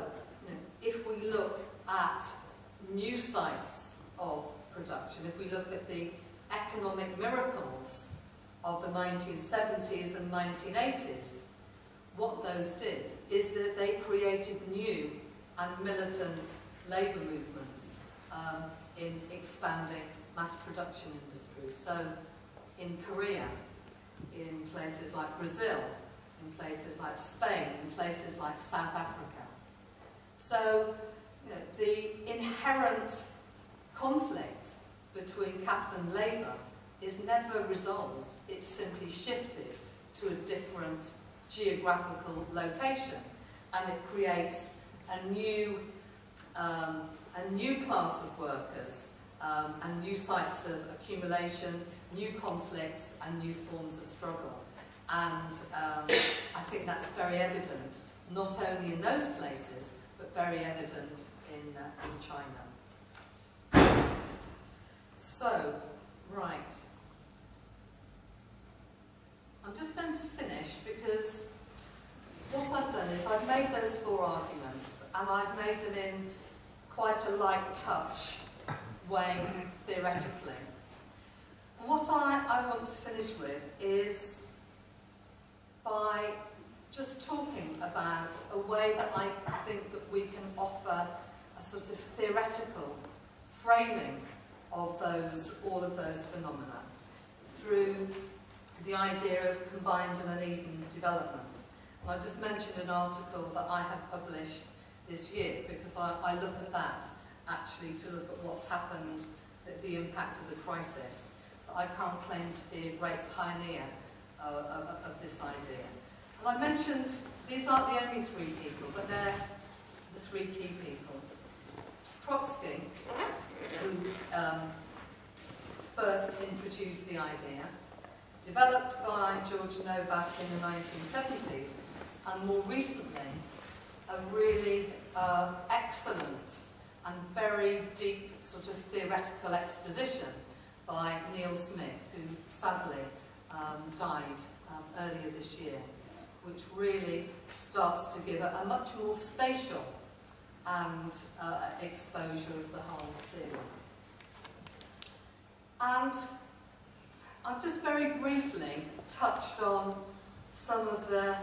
if we look at new sites of production, if we look at the economic miracles of the 1970s and 1980s, what those did is that they created new and militant labour movements um, in expanding mass production industries. So in Korea, in places like Brazil, in places like Spain, in places like South Africa. So you know, the inherent conflict between capital and labour is never resolved, it's simply shifted to a different geographical location and it creates a new, um, a new class of workers um, and new sites of accumulation, new conflicts and new forms of struggle. And um, I think that's very evident, not only in those places, but very evident in, uh, in China. So, right. I'm just going to finish because what I've done is I've made those four arguments and I've made them in quite a light touch way theoretically. And what I, I want to finish with is by just talking about a way that I think that we can offer a sort of theoretical framing of those, all of those phenomena through the idea of combined and uneven development. And I just mentioned an article that I have published this year because I, I look at that actually to look at what's happened, the, the impact of the crisis. But I can't claim to be a great pioneer uh, of, of this idea. And I mentioned, these aren't the only three people, but they're the three key people. Trotsky, who um, first introduced the idea, developed by George Novack in the 1970s, and more recently, a really uh, excellent and very deep sort of theoretical exposition by Neil Smith, who sadly um, died um, earlier this year, which really starts to give a, a much more spatial and uh, exposure of the whole thing. And I've just very briefly touched on some of the,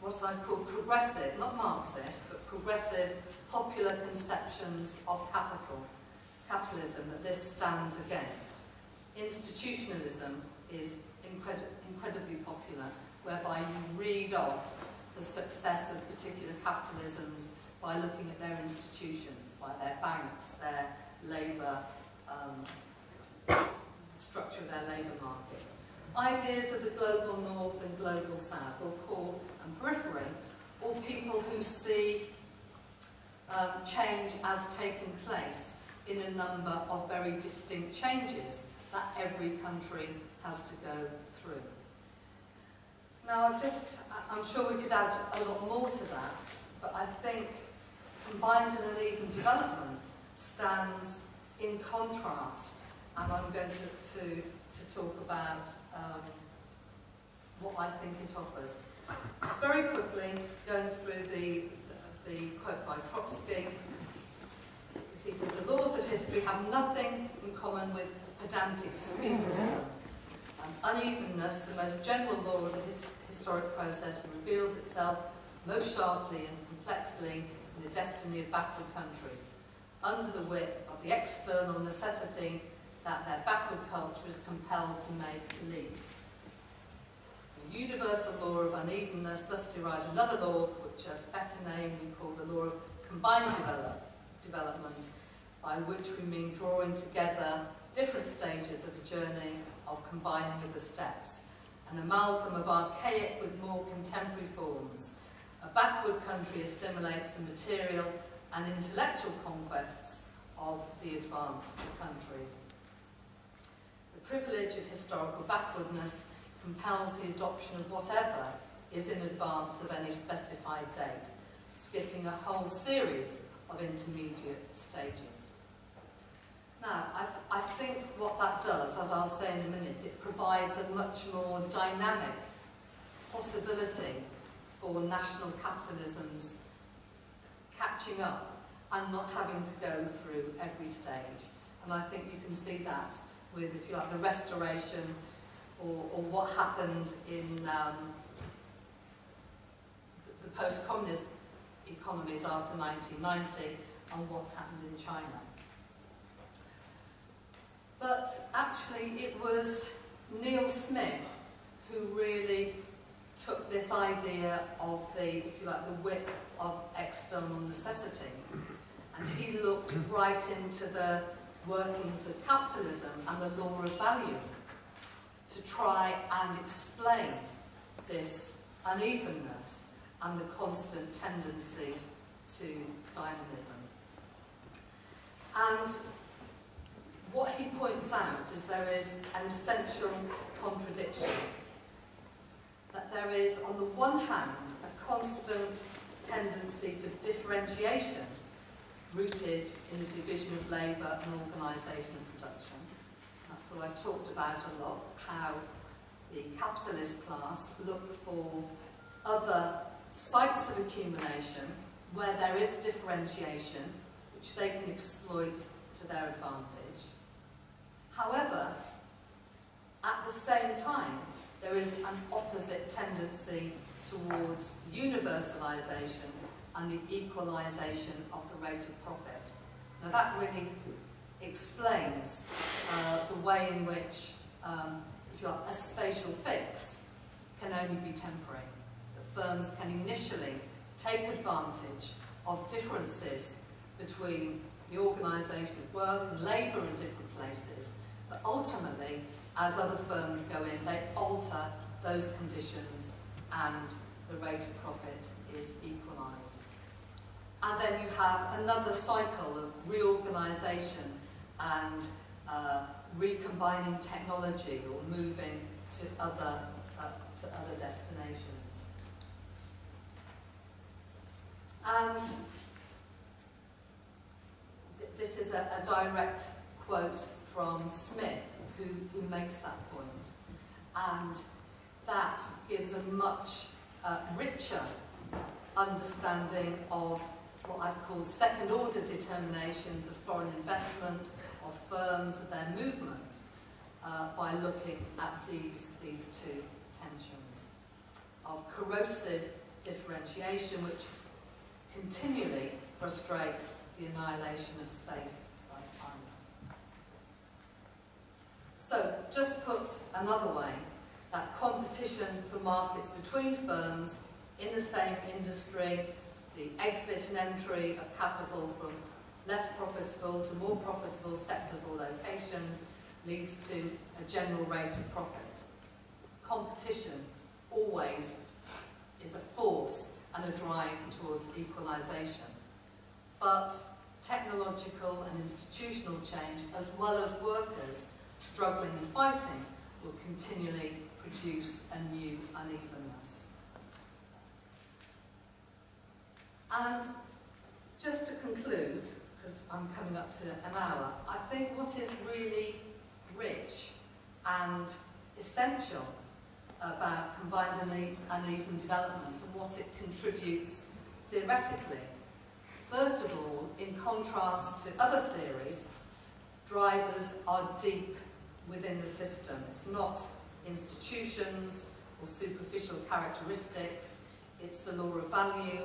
what I call progressive, not Marxist, but progressive popular conceptions of capital, capitalism that this stands against. Institutionalism is incredi incredibly popular, whereby you read off the success of particular capitalisms by looking at their institutions, by their banks, their labour um, structure of their labour markets. Ideas of the global north and global south, or core and periphery, or people who see um, change as taking place in a number of very distinct changes that every country has to go through. Now, I've just, I'm sure we could add a lot more to that, but I think combined and uneven development stands in contrast and I'm going to, to, to talk about um, what I think it offers. Just very quickly, going through the, the, quote by Trotsky. He says, the laws of history have nothing in common with pedantic schematism. Um, unevenness, the most general law of the his historic process, reveals itself most sharply and complexly in the destiny of backward countries, under the whip of the external necessity that their backward culture is compelled to make leaps. The universal law of unevenness thus derives another law, which a better name we call the law of combined develop, development, by which we mean drawing together different stages of a journey of combining of the steps, an amalgam of archaic with more contemporary forms. Backward country assimilates the material and intellectual conquests of the advanced countries The privilege of historical backwardness compels the adoption of whatever is in advance of any specified date, skipping a whole series of intermediate stages. Now, I, th I think what that does, as I'll say in a minute, it provides a much more dynamic possibility for national capitalism's catching up and not having to go through every stage. And I think you can see that with, if you like, the restoration or, or what happened in um, the, the post-communist economies after 1990 and what's happened in China. But actually it was Neil Smith who really took this idea of the, if you like, the whip of external necessity and he looked right into the workings of capitalism and the law of value to try and explain this unevenness and the constant tendency to dynamism. And what he points out is there is an essential contradiction. That there is, on the one hand, a constant tendency for differentiation rooted in the division of labour and organisation and production. That's what I've talked about a lot, how the capitalist class look for other sites of accumulation where there is differentiation, which they can exploit to their advantage. However, at the same time, there is an opposite tendency towards universalisation and the equalisation of the rate of profit. Now that really explains uh, the way in which, um, if you like, a spatial fix can only be temporary. That firms can initially take advantage of differences between the organisation of work and labour in different places, but ultimately, as other firms go in, they alter those conditions and the rate of profit is equalised. And then you have another cycle of reorganisation and uh, recombining technology or moving to other, uh, to other destinations. And th this is a, a direct quote from Smith, who, who makes that point. And that gives a much uh, richer understanding of what I've called second order determinations of foreign investment, of firms, of their movement, uh, by looking at these, these two tensions of corrosive differentiation, which continually frustrates the annihilation of space by time. So, just put another way, that competition for markets between firms in the same industry, the exit and entry of capital from less profitable to more profitable sectors or locations leads to a general rate of profit. Competition always is a force and a drive towards equalisation. But technological and institutional change, as well as workers struggling and fighting, will continually produce a new unevenness. And just to conclude, because I'm coming up to an hour, I think what is really rich and essential about combined uneven development and what it contributes theoretically. First of all, in contrast to other theories, drivers are deep within the system. It's not institutions or superficial characteristics, it's the law of value,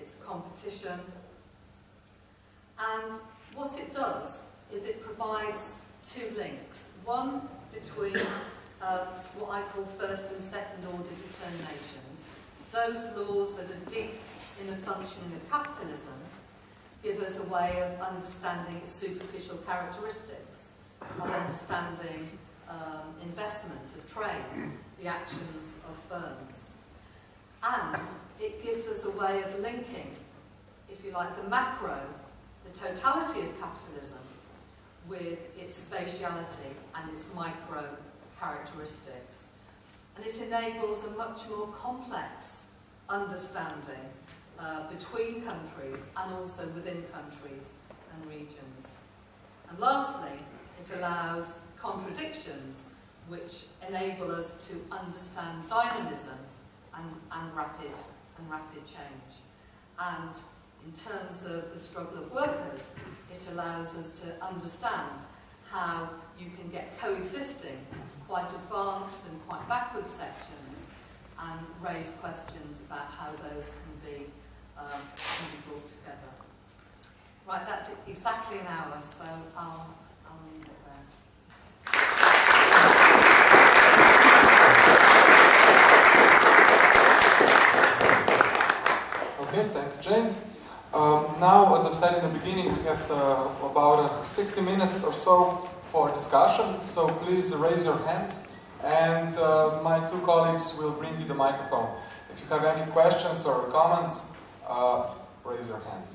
it's competition. And what it does is it provides two links. One between uh, what I call first and second order determinations. Those laws that are deep in the functioning of capitalism give us a way of understanding its superficial characteristics, of understanding um, investment, of trade, the actions of firms. And it gives us a way of linking, if you like, the macro, the totality of capitalism, with its spatiality and its micro characteristics. And it enables a much more complex understanding uh, between countries and also within countries and regions. And lastly, it allows contradictions which enable us to understand dynamism and, and rapid and rapid change. And in terms of the struggle of workers, it allows us to understand how you can get coexisting quite advanced and quite backward sections and raise questions about how those can be, um, can be brought together. Right, that's exactly an hour, so I'll, I'll leave it there. Okay, thank you, Jane. Um, now, as I've said in the beginning, we have uh, about uh, 60 minutes or so for discussion, so please raise your hands and uh, my two colleagues will bring you the microphone. If you have any questions or comments, uh, raise your hands.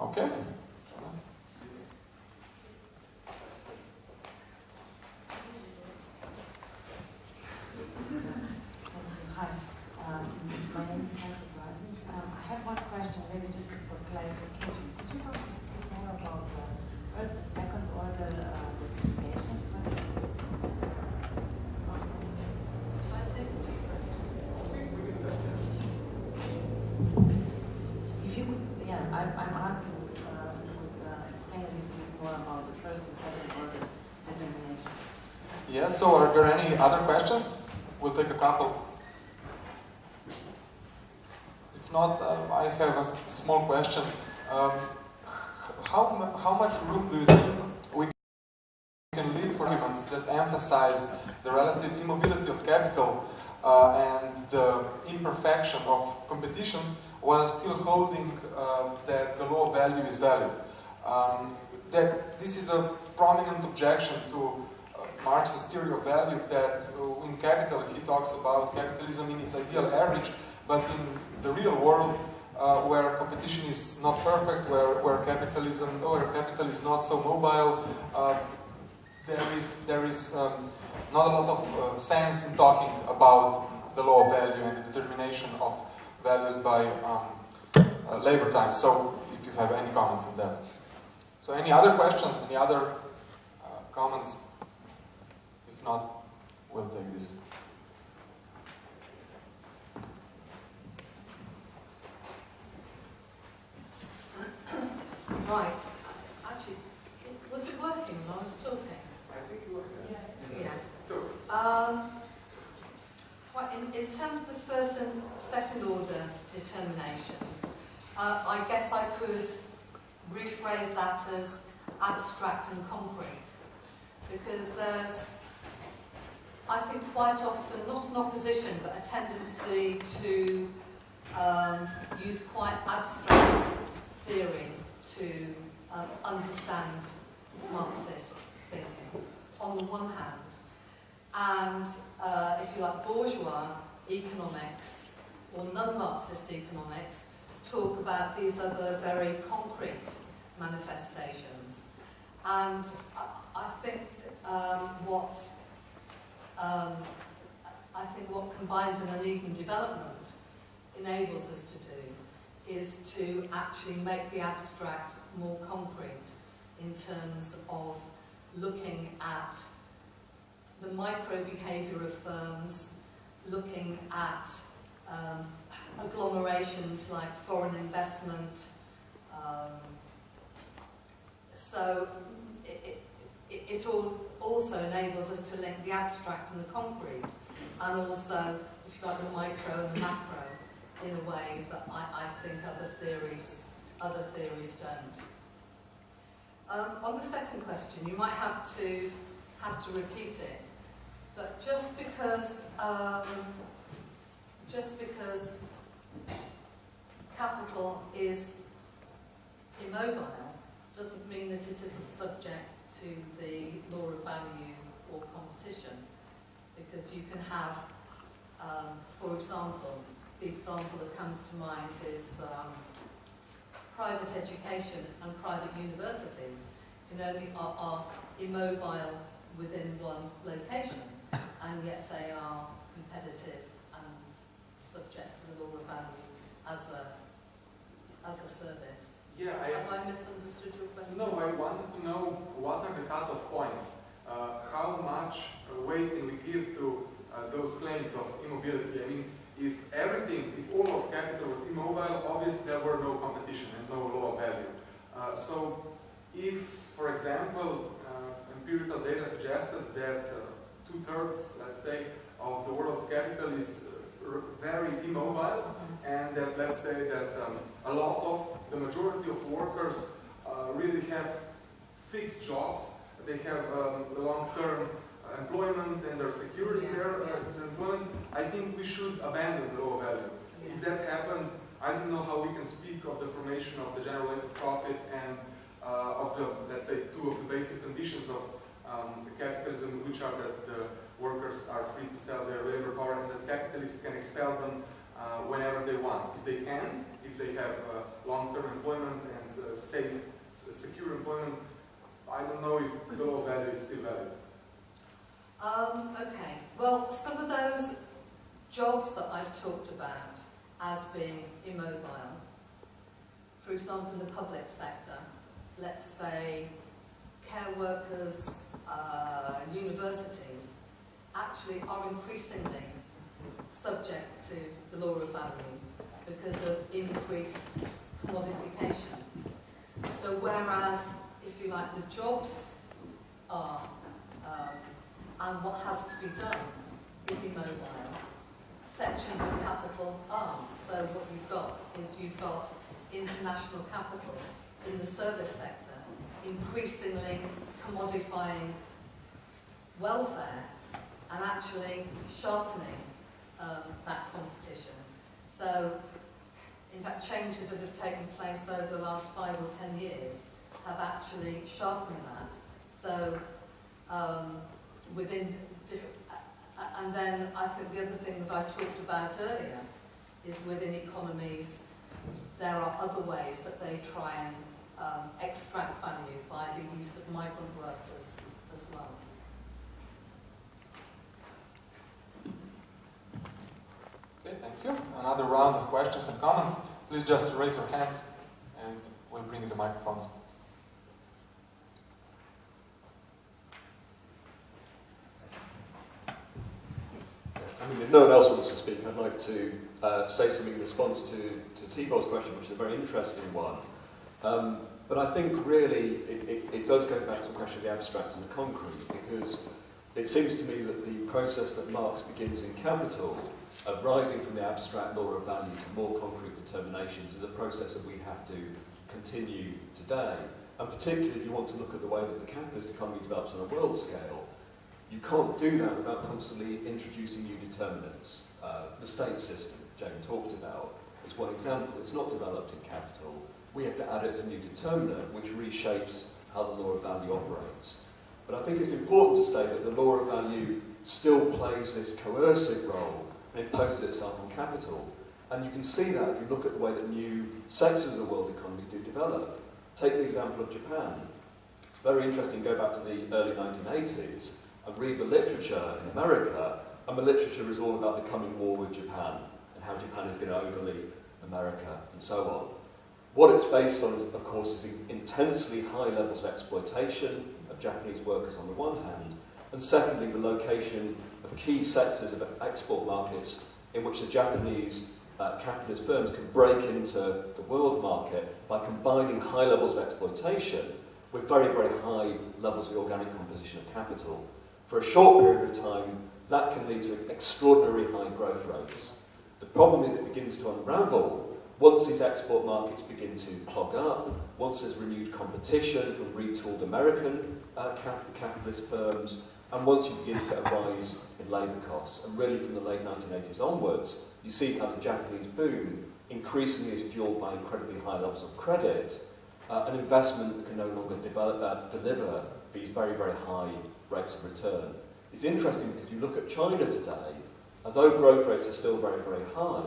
Okay. Hi, um, my name is Kathy Rosen. Um, I have one question, maybe just for clarification. Could you talk a bit more about the first and second order uh, designations? What- Shall I take a few questions? If you could, yeah, I'm, I'm asking, uh, if you could uh, explain a little bit more about the first and second order determinations. Yes, so are there any other questions? We'll take a couple. If not, um, I have a small question. Um, how, how much room do you think we can leave for arguments that emphasize the relative immobility of capital uh, and the imperfection of competition while still holding uh, that the law of value is valid? Um, that this is a prominent objection to Marx's theory of value that uh, in capital he talks about capitalism in its ideal average, but in the real world uh, where competition is not perfect, where, where capitalism where capital is not so mobile, uh, there is there is um, not a lot of uh, sense in talking about the law of value and the determination of values by um, uh, labor time. So, if you have any comments on that. So, any other questions? Any other comments? If not, we'll take this. Right. Actually, was it working when I was talking? I think it was. Yeah. So, Um, well, in, in terms of the first and second order determinations, uh, I guess I could rephrase that as abstract and concrete. Because there's, I think quite often, not an opposition, but a tendency to um, use quite abstract theory to um, understand Marxist thinking, on the one hand. And uh, if you like, bourgeois economics or non-Marxist economics talk about these other very concrete manifestations. And I, think um, what um, I think what combined and uneven development enables us to do is to actually make the abstract more concrete in terms of looking at the micro behaviour of firms, looking at um, agglomerations like foreign investment. Um, so it, it, it all also enables us to link the abstract and the concrete, and also, if you like, the micro and the macro in a way that I, I think other theories other theories don't. Um, on the second question, you might have to have to repeat it, but just because um, just because capital is immobile doesn't mean that it isn't subject to the value or competition, because you can have, um, for example, the example that comes to mind is um, private education and private universities can only are, are immobile within one location, and yet they are competitive and subject to the law of value as a as a service. yeah, Have I misunderstood your question? No, I wanted to know what are the cutoff points? Uh, how much weight can we give to uh, those claims of immobility? I mean, if everything, if all of capital was immobile, obviously there were no competition and no law of value. Uh, so, if, for example, empirical data suggested that two-thirds, let's say, of the world's capital is very immobile, Mhm. and that let's say that um, a lot of the majority of workers uh, really have fixed jobs. They have um, long-term employment and their security Yeah, there, uh, yeah. employment. I think we should abandon the value. If that happens, I don't know how we can speak of the formation of the general profit and uh, of the, let's say, two of the basic conditions of um, capitalism, which are that the workers are free to sell their labor power and that capitalists can expel them uh, whenever they want. If they can, if they have uh, long-term employment and uh, safe, secure employment, I don't know if the law value is still valid. Um, okay, well, some of those jobs that I've talked about as being immobile, for example, in the public sector, let's say care workers, uh, universities, actually are increasingly subject to the law of value because of increased commodification. So whereas, if you like, the jobs are, um, and what has to be done is immobile, sections of capital aren't. So what you've got is you've got international capital in the service sector increasingly commodifying welfare and actually sharpening um, that competition. So, in fact, changes that have taken place over the last five or ten years have actually sharpened that. So, um, within and then I think the other thing that I talked about earlier is within economies, there are other ways that they try and um, extract value by the use of migrant workers as well. Okay, thank you. Another round of questions and comments. Please just raise your hands and we'll bring you the microphones. I mean, if no one else wants to speak, I'd like to uh, say something in response to, to Tibor's question, which is a very interesting one. Um, but I think really it, it, it does go back to the question of the abstract and the concrete, because it seems to me that the process that Marx begins in Capital, of rising from the abstract law of value to more concrete determinations, is a process that we have to continue today. And particularly if you want to look at the way that the capitalist economy develops on a world scale, you can't do that without constantly introducing new determinants. Uh, the state system, Jane talked about, is one example. It's not developed in capital. We have to add it as a new determinant, which reshapes how the law of value operates. But I think it's important to say that the law of value still plays this coercive role and imposes itself on capital. And you can see that if you look at the way that new sectors of the world economy do develop. Take the example of Japan. Very interesting, go back to the early 1980s and read the literature in America, and the literature is all about the coming war with Japan and how Japan is going to overleap America and so on. What it's based on, is, of course, is intensely high levels of exploitation of Japanese workers on the one hand, and secondly, the location of key sectors of export markets in which the Japanese uh, capitalist firms can break into the world market by combining high levels of exploitation with very, very high levels of organic composition of capital. For a short period of time, that can lead to extraordinary high growth rates. The problem is it begins to unravel once these export markets begin to clog up, once there's renewed competition from retooled American uh, capitalist firms, and once you begin to get a rise in labour costs. And really from the late 1980s onwards, you see how the Japanese boom increasingly is fueled by incredibly high levels of credit, uh, an investment that can no longer develop, uh, deliver these very, very high rates of return. It's interesting because you look at China today, although growth rates are still very, very high,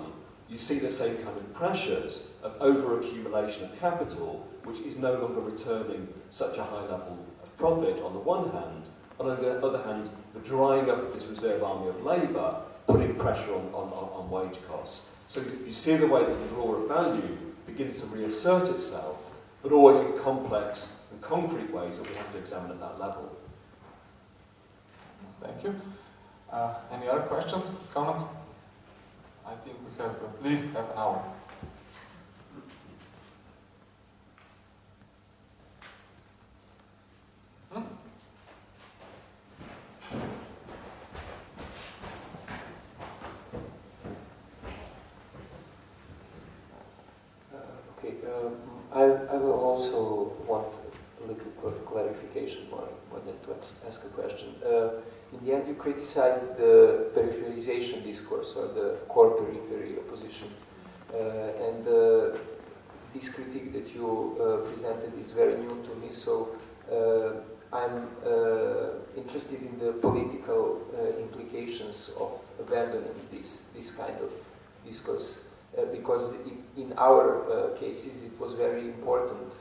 you see the same kind of pressures of over-accumulation of capital, which is no longer returning such a high level of profit on the one hand, and on the other hand, the drying up of this reserve army of labour, putting pressure on, on, on, wage costs. So you see the way that the law of value begins to reassert itself, but always in complex and concrete ways that we have to examine at that level. Thank you. Uh, any other questions, comments? I think we have at least half an hour. Hmm? Okay, um, I, I will also want a little clarification more, more than to ask a question. Uh, in the end, you criticized the peripherization discourse or the core periphery opposition. Uh, and uh, this critique that you uh, presented is very new to me, so uh, I'm uh, interested in the political uh, implications of abandoning this, this kind of discourse. Because in, our cases it was very important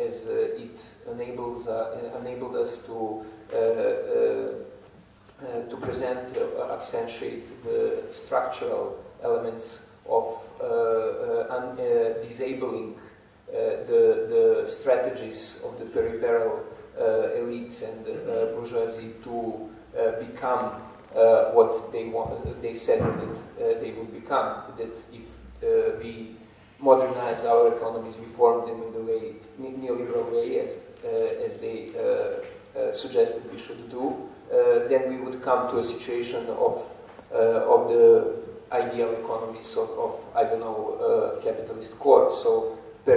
as it enables, enabled us to, to present, uh, accentuate the structural elements of uh, uh, uh, disabling uh, the, the strategies of the peripheral uh, elites and uh, bourgeoisie to uh, become uh, what they want, they said that uh, they would become. That if uh, we modernize our economies, we form them in the way neoliberal way, as uh, as they uh, uh, suggested we should do, uh, then we would come to a situation of uh, of the ideal economies of, of I don't know uh, capitalist core. So uh,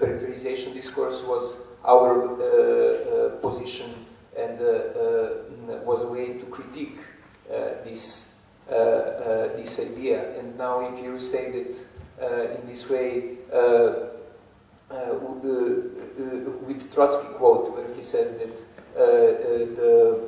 peripherization discourse was our uh, uh, position and uh, uh, was a way to critique uh, this uh, uh, this idea. And now, if you say that uh, in this way, uh, uh, with, uh, with Trotsky quote, where he says that uh, uh, the,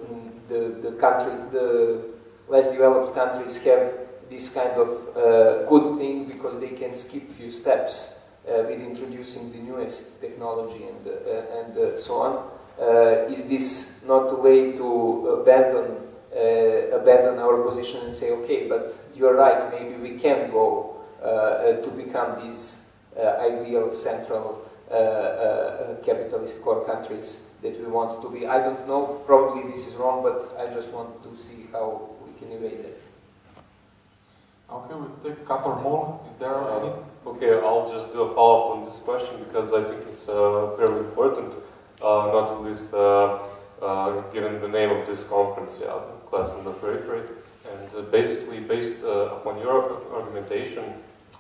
the the country, the less developed countries have this kind of uh, good thing because they can skip few steps uh, with introducing the newest technology and uh, and uh, so on. Uh, is this not a way to abandon uh, abandon our position and say, okay, but you're right, maybe we can go to become these ideal central capitalist core countries that we want to be. I don't know, probably this is wrong, but I just want to see how we can evade it. Okay, we'll take a couple more if there are any. Okay, I'll just do a follow-up on this question because I think it's uh, very important, uh, not least uh, uh, given the name of this conference, yeah, Class on the Periphery. And uh, basically, based uh, upon your argumentation,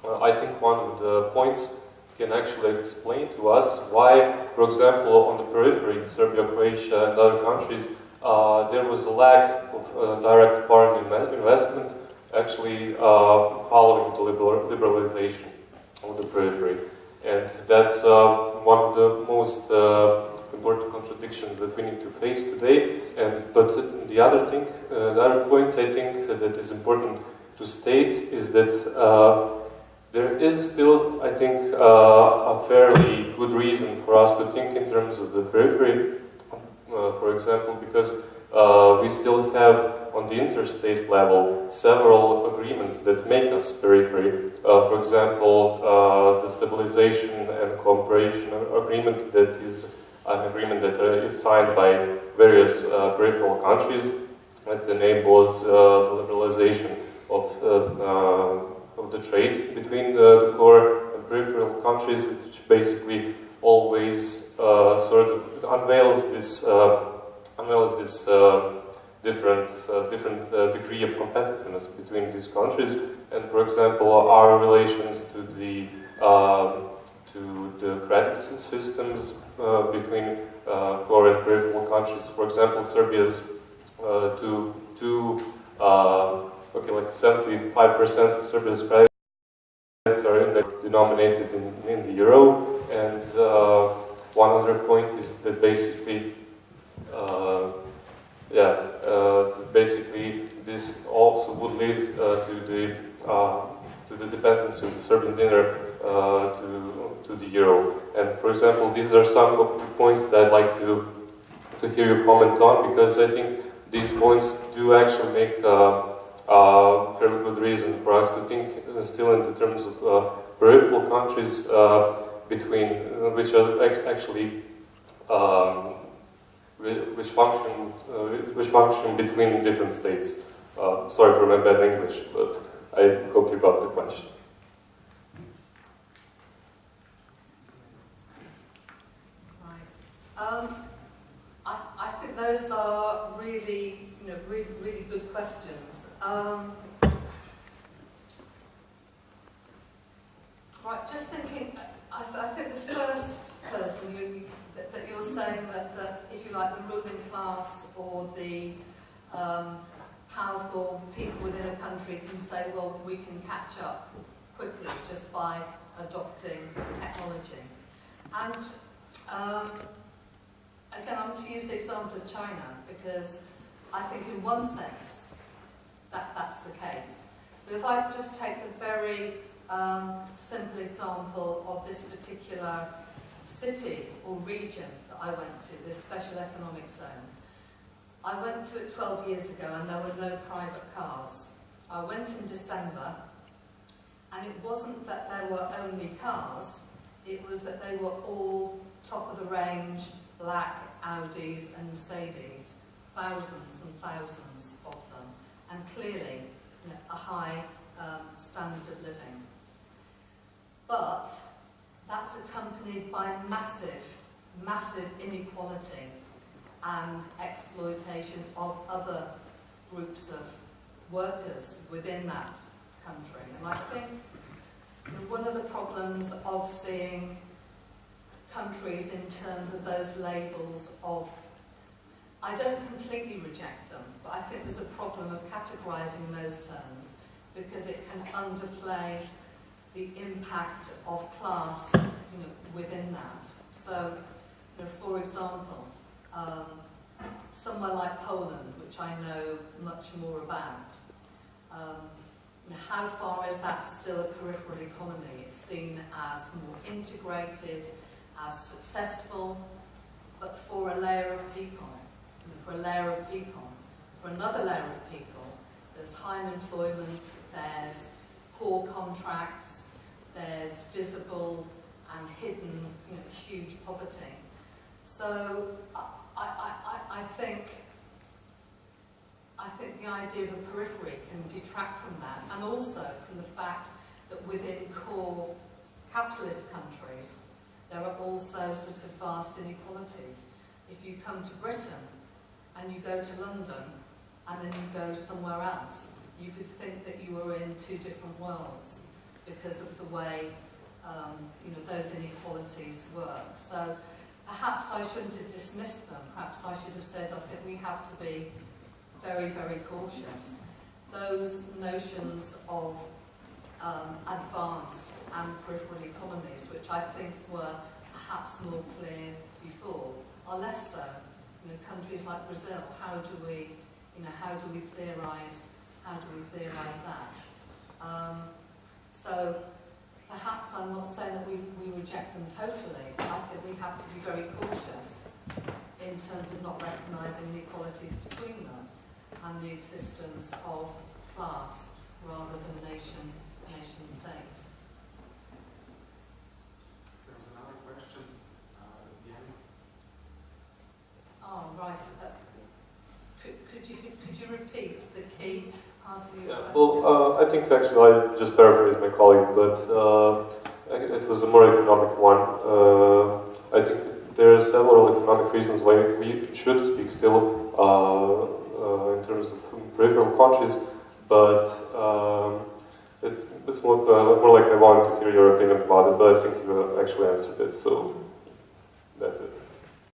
uh, I think one of the points can actually explain to us why, for example, on the periphery, in Serbia, Croatia, and other countries, uh, there was a lack of uh, direct foreign investment actually uh, following the liberal- liberalization of the periphery. And that's uh, one of the most uh, important contradictions that we need to face today. And but the other thing, the other point I think that is important to state is that there is still, I think, uh, a fairly good reason for us to think in terms of the periphery. Uh, for example, because uh, we still have on the interstate level several agreements that make us periphery. Uh, for example, uh, the stabilization and cooperation agreement that is an agreement that uh, is signed by various peripheral countries that enables the liberalization of, of the trade between the, the core and peripheral countries, which basically always uh, sort of unveils this uh, unveils this uh, different different degree of competitiveness between these countries. And for example, our relations to the um, to the credit systems between core and peripheral countries. For example, Serbia's uh, to to uh, okay, like 75% of Serbia's credit are denominated in, in the euro, and uh, one other point is that basically, uh, yeah, uh, basically this also would lead uh, to the uh, to the dependency of the Serbian dinar to to the euro. And for example, these are some of the points that I'd like to to hear your comment on because I think these points do actually make uh, uh, very good reason for us to think uh, still in the terms of uh, peripheral countries uh, between uh, which are actually um, which functions which function between different states. Sorry for my bad English, but I hope you got the question. Right. Um, I, I think those are really, you know, really, really good questions. Um, right, just thinking, I, th- I think the first person you, that, that you're saying that, if you like, the ruling class or the um, powerful people within a country can say, well, we can catch up. quickly just by adopting technology. And um, again, I'm to use the example of China because I think in one sense that that's the case. So if I just take the very um, simple example of this particular city or region that I went to, this special economic zone, I went to it 12 years ago and there were no private cars. I went in December and it wasn't that there were only cars, it was that they were all top of the range, black Audis and Mercedes, thousands and thousands and clearly a high um, standard of living. But that's accompanied by massive, massive inequality and exploitation of other groups of workers within that country. And I think one of the problems of seeing countries in terms of those labels of I don't completely reject them, but I think there's a problem of categorising those terms because it can underplay the impact of class you know, within that. So, you know, for example, um, somewhere like Poland, which I know much more about, um, how far is that still a peripheral economy? It's seen as more integrated, as successful, but for a layer of people, for a layer of people, for another layer of people, there's high unemployment, there's poor contracts, there's visible and hidden you know, huge poverty. So I, I, I, I think I think the idea of a periphery can detract from that, and also from the fact that within core capitalist countries, there are also sort of vast inequalities. If you come to Britain and you go to London and then you go somewhere else, you could think that you were in two different worlds because of the way um, you know, those inequalities work. So perhaps I shouldn't have dismissed them. Perhaps I should have said, I think we have to be very, very cautious. Those notions of um, advanced and peripheral economies, which I think were perhaps more clear before, are less so. Know, countries like Brazil, how do we, you know, how do we theorise, how do we theorise that? Um, so perhaps I'm not saying that we, we reject them totally. I think we have to be very cautious in terms of not recognising inequalities between them and the existence of class rather than nation, nation state. There was another question uh, at the end. Oh, right. Uh, could, could, you, could you repeat the key part of your Yeah, question? well, uh, I think actually I just paraphrased my colleague, but uh, it was a more economic one. Uh, I think there are several economic reasons why we should speak still uh, uh, in terms of peripheral countries, but um, it's, it's more, uh, more like I wanted to hear your opinion about it, but I think you have actually answered it, so that's it.